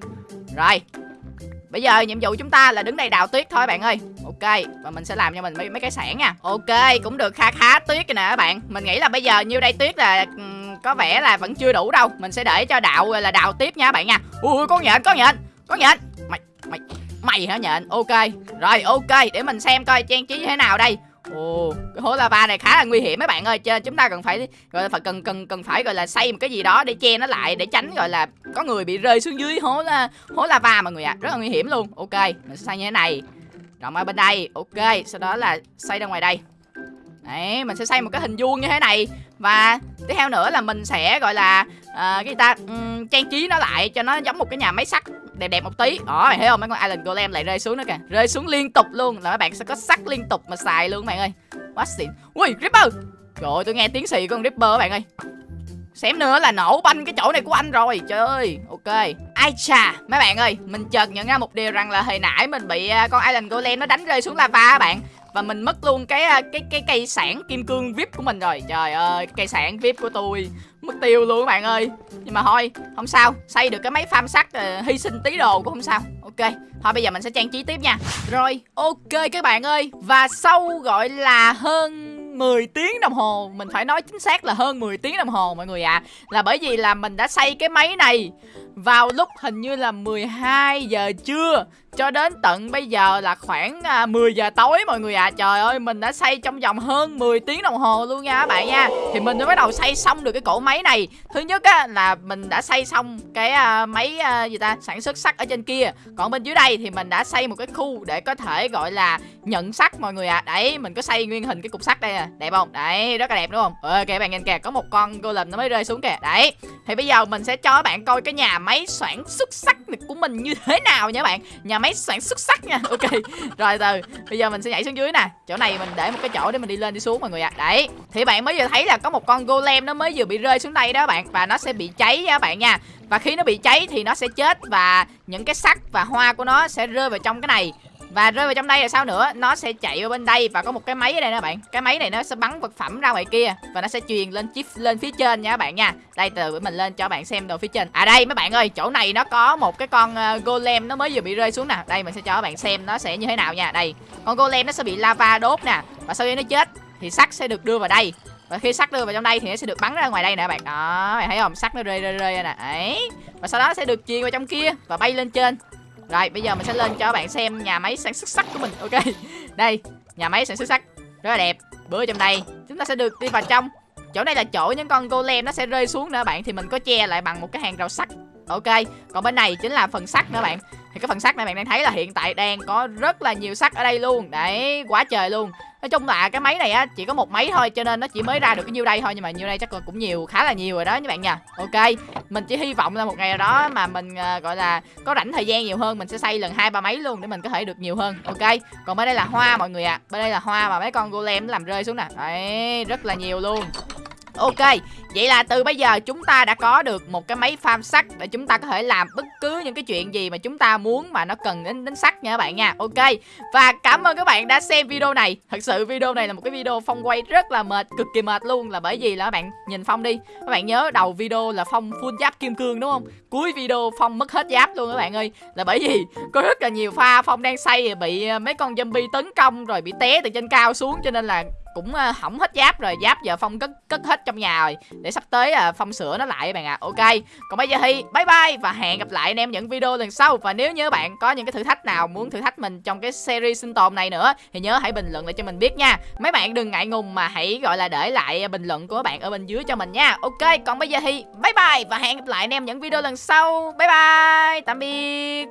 Rồi Bây giờ nhiệm vụ chúng ta là đứng đây đào tuyết thôi bạn ơi. Ok Và mình sẽ làm cho mình mấy, mấy cái sản nha. Ok cũng được kha khá tuyết rồi nè các bạn. Mình nghĩ là bây giờ nhiêu đây tuyết là um, Có vẻ là vẫn chưa đủ đâu. Mình sẽ để cho đạo là đào tiếp nha các bạn nha. Ui con nhện con nhện Con nhện. Mày mày mày hả nhện? Ok Rồi ok để mình xem coi trang trí như thế nào đây. Ồ, cái hố lava này khá là nguy hiểm mấy bạn ơi, cho nên chúng ta cần phải gọi là phải cần cần cần phải gọi là xây một cái gì đó để che nó lại để tránh gọi là có người bị rơi xuống dưới hố là hố lava mọi người ạ, à. rất là nguy hiểm luôn. Ok, mình sẽ xây như thế này. Rộng ở bên đây. Ok, sau đó là xây ra ngoài đây. Đấy, mình sẽ xây một cái hình vuông như thế này và tiếp theo nữa là mình sẽ gọi là uh, cái gì ta um, trang trí nó lại cho nó giống một cái nhà máy sắt đẹp đẹp một tí. Đó mày thấy không? Mấy con island golem lại rơi xuống nữa kìa. Rơi xuống liên tục luôn. Là các bạn sẽ có sắt liên tục mà xài luôn các bạn ơi. Quá xịn. Ui ripper trời ơi, tôi nghe tiếng xì con ripper các bạn ơi xém nữa là nổ banh cái chỗ này của anh rồi trời ơi ok Ai chà, mấy bạn ơi, mình chợt nhận ra một điều rằng là hồi nãy mình bị à, con Island Golem nó đánh rơi xuống lava các bạn và mình mất luôn cái à, cái cái cây sản kim cương VIP của mình rồi. Trời ơi, cây sản VIP của tôi mất tiêu luôn các bạn ơi. Nhưng mà thôi, không sao, xây được cái máy farm sắt uh, hy sinh tí đồ cũng không sao. Ok, thôi bây giờ mình sẽ trang trí tiếp nha. Rồi, ok các bạn ơi. Và sau gọi là hơn 10 tiếng đồng hồ Mình phải nói chính xác là hơn 10 tiếng đồng hồ, mọi người ạ à. Là bởi vì là mình đã xây cái máy này vào lúc hình như là 12 giờ trưa Cho đến tận bây giờ là khoảng à, 10 giờ tối mọi người ạ. À. Trời ơi mình đã xây trong vòng hơn 10 tiếng đồng hồ luôn nha các bạn nha. Thì mình mới bắt đầu xây xong được cái cổ máy này. Thứ nhất á là mình đã xây xong cái à, máy à, gì ta sản xuất sắt ở trên kia. Còn bên dưới đây thì mình đã xây một cái khu để có thể gọi là nhận sắt mọi người ạ. À. Đấy mình có xây nguyên hình cái cục sắt đây nè. Đẹp không? Đấy rất là đẹp đúng không? Ừ, ok bạn nhìn kìa có một con golem nó mới rơi xuống kìa. Đấy thì bây giờ mình sẽ cho các bạn coi cái nhà máy soạn xuất sắc của mình như thế nào nha bạn? Nhà máy soạn xuất sắc nha. Ok, rồi từ, bây giờ mình sẽ nhảy xuống dưới nè. Chỗ này mình để một cái chỗ để mình đi lên đi xuống mọi người ạ. À. đấy, thì bạn mới vừa thấy là có một con golem nó mới vừa bị rơi xuống đây đó bạn, và nó sẽ bị cháy nha các bạn nha. Và khi nó bị cháy thì nó sẽ chết và những cái sắt và hoa của nó sẽ rơi vào trong cái này và rơi vào trong đây là sao nữa? Nó sẽ chạy vào bên đây và có một cái máy ở đây nè bạn. Cái máy này nó sẽ bắn vật phẩm ra ngoài kia Và nó sẽ truyền lên chip lên phía trên nha các bạn nha. Đây, từ mình lên cho bạn xem đồ phía trên. À đây, mấy bạn ơi, chỗ này nó có một cái con ờ, golem nó mới vừa bị rơi xuống nè. Đây, mình sẽ cho các bạn xem nó sẽ như thế nào nha. Đây, con golem nó sẽ bị lava đốt nè. Và sau khi nó chết thì sắt sẽ được đưa vào đây. Và khi sắt đưa vào trong đây thì nó sẽ được bắn ra ngoài đây nè bạn. Đó bạn thấy không? Sắt nó rơi rơi rơi nè. Ấy và sau đó nó sẽ được truyền vào trong kia và bay lên trên rồi bây giờ mình sẽ lên cho các bạn xem nhà máy sản xuất sắt của mình. Ok, Đây, nhà máy sản xuất sắt, Rất là đẹp. Bữa trong đây, chúng ta sẽ được đi vào trong. Chỗ này là chỗ những con golem nó sẽ rơi xuống nữa bạn, Thì mình có che lại bằng một cái hàng rào sắt. Ok, Còn bên này chính là phần sắt nữa bạn. Thì cái phần sắt này bạn đang thấy là hiện tại đang có rất là nhiều sắt ở đây luôn Đấy quá trời luôn Nói chung là cái máy này á chỉ có một máy thôi cho nên nó chỉ mới ra được cái nhiêu đây thôi nhưng mà nhiêu đây chắc là cũng nhiều khá là nhiều rồi đó các bạn nha. Ok, mình chỉ hy vọng là một ngày nào đó mà mình uh, gọi là có rảnh thời gian nhiều hơn mình sẽ xây lần hai ba máy luôn để mình có thể được nhiều hơn. Ok. Còn bên đây là hoa mọi người ạ. À. Bên đây là hoa mà mấy con golem làm rơi xuống nè. Đấy, rất là nhiều luôn. Ok, vậy là từ bây giờ chúng ta đã có được một cái máy farm sắt để chúng ta có thể làm bất cứ những cái chuyện gì mà chúng ta muốn mà nó cần đến đến sắt nha các bạn nha. Ok. Và cảm ơn các bạn đã xem video này. Thật sự video này là một cái video Phong quay rất là mệt, cực kỳ mệt luôn là bởi vì là các bạn nhìn Phong đi. Các bạn nhớ đầu video là Phong full giáp kim cương đúng không? Cuối video Phong mất hết giáp luôn các bạn ơi. Là bởi vì có rất là nhiều pha Phong đang xây bị mấy con zombie tấn công rồi bị té từ trên cao xuống cho nên là cũng uh, hỏng hết giáp rồi giáp giờ phong cất cất hết trong nhà rồi. Để sắp tới uh, phong sửa nó lại bạn ạ. À. ok còn bây giờ thì bye bye và hẹn gặp lại anh em những video lần sau. Và nếu như bạn có những cái thử thách nào muốn thử thách mình trong cái series sinh tồn này nữa thì nhớ hãy bình luận lại cho mình biết nha. Mấy bạn đừng ngại ngùng mà hãy gọi là để lại bình luận của bạn ở bên dưới cho mình nha. Ok còn bây giờ thì bye bye và hẹn gặp lại anh em những video lần sau. Bye bye tạm biệt.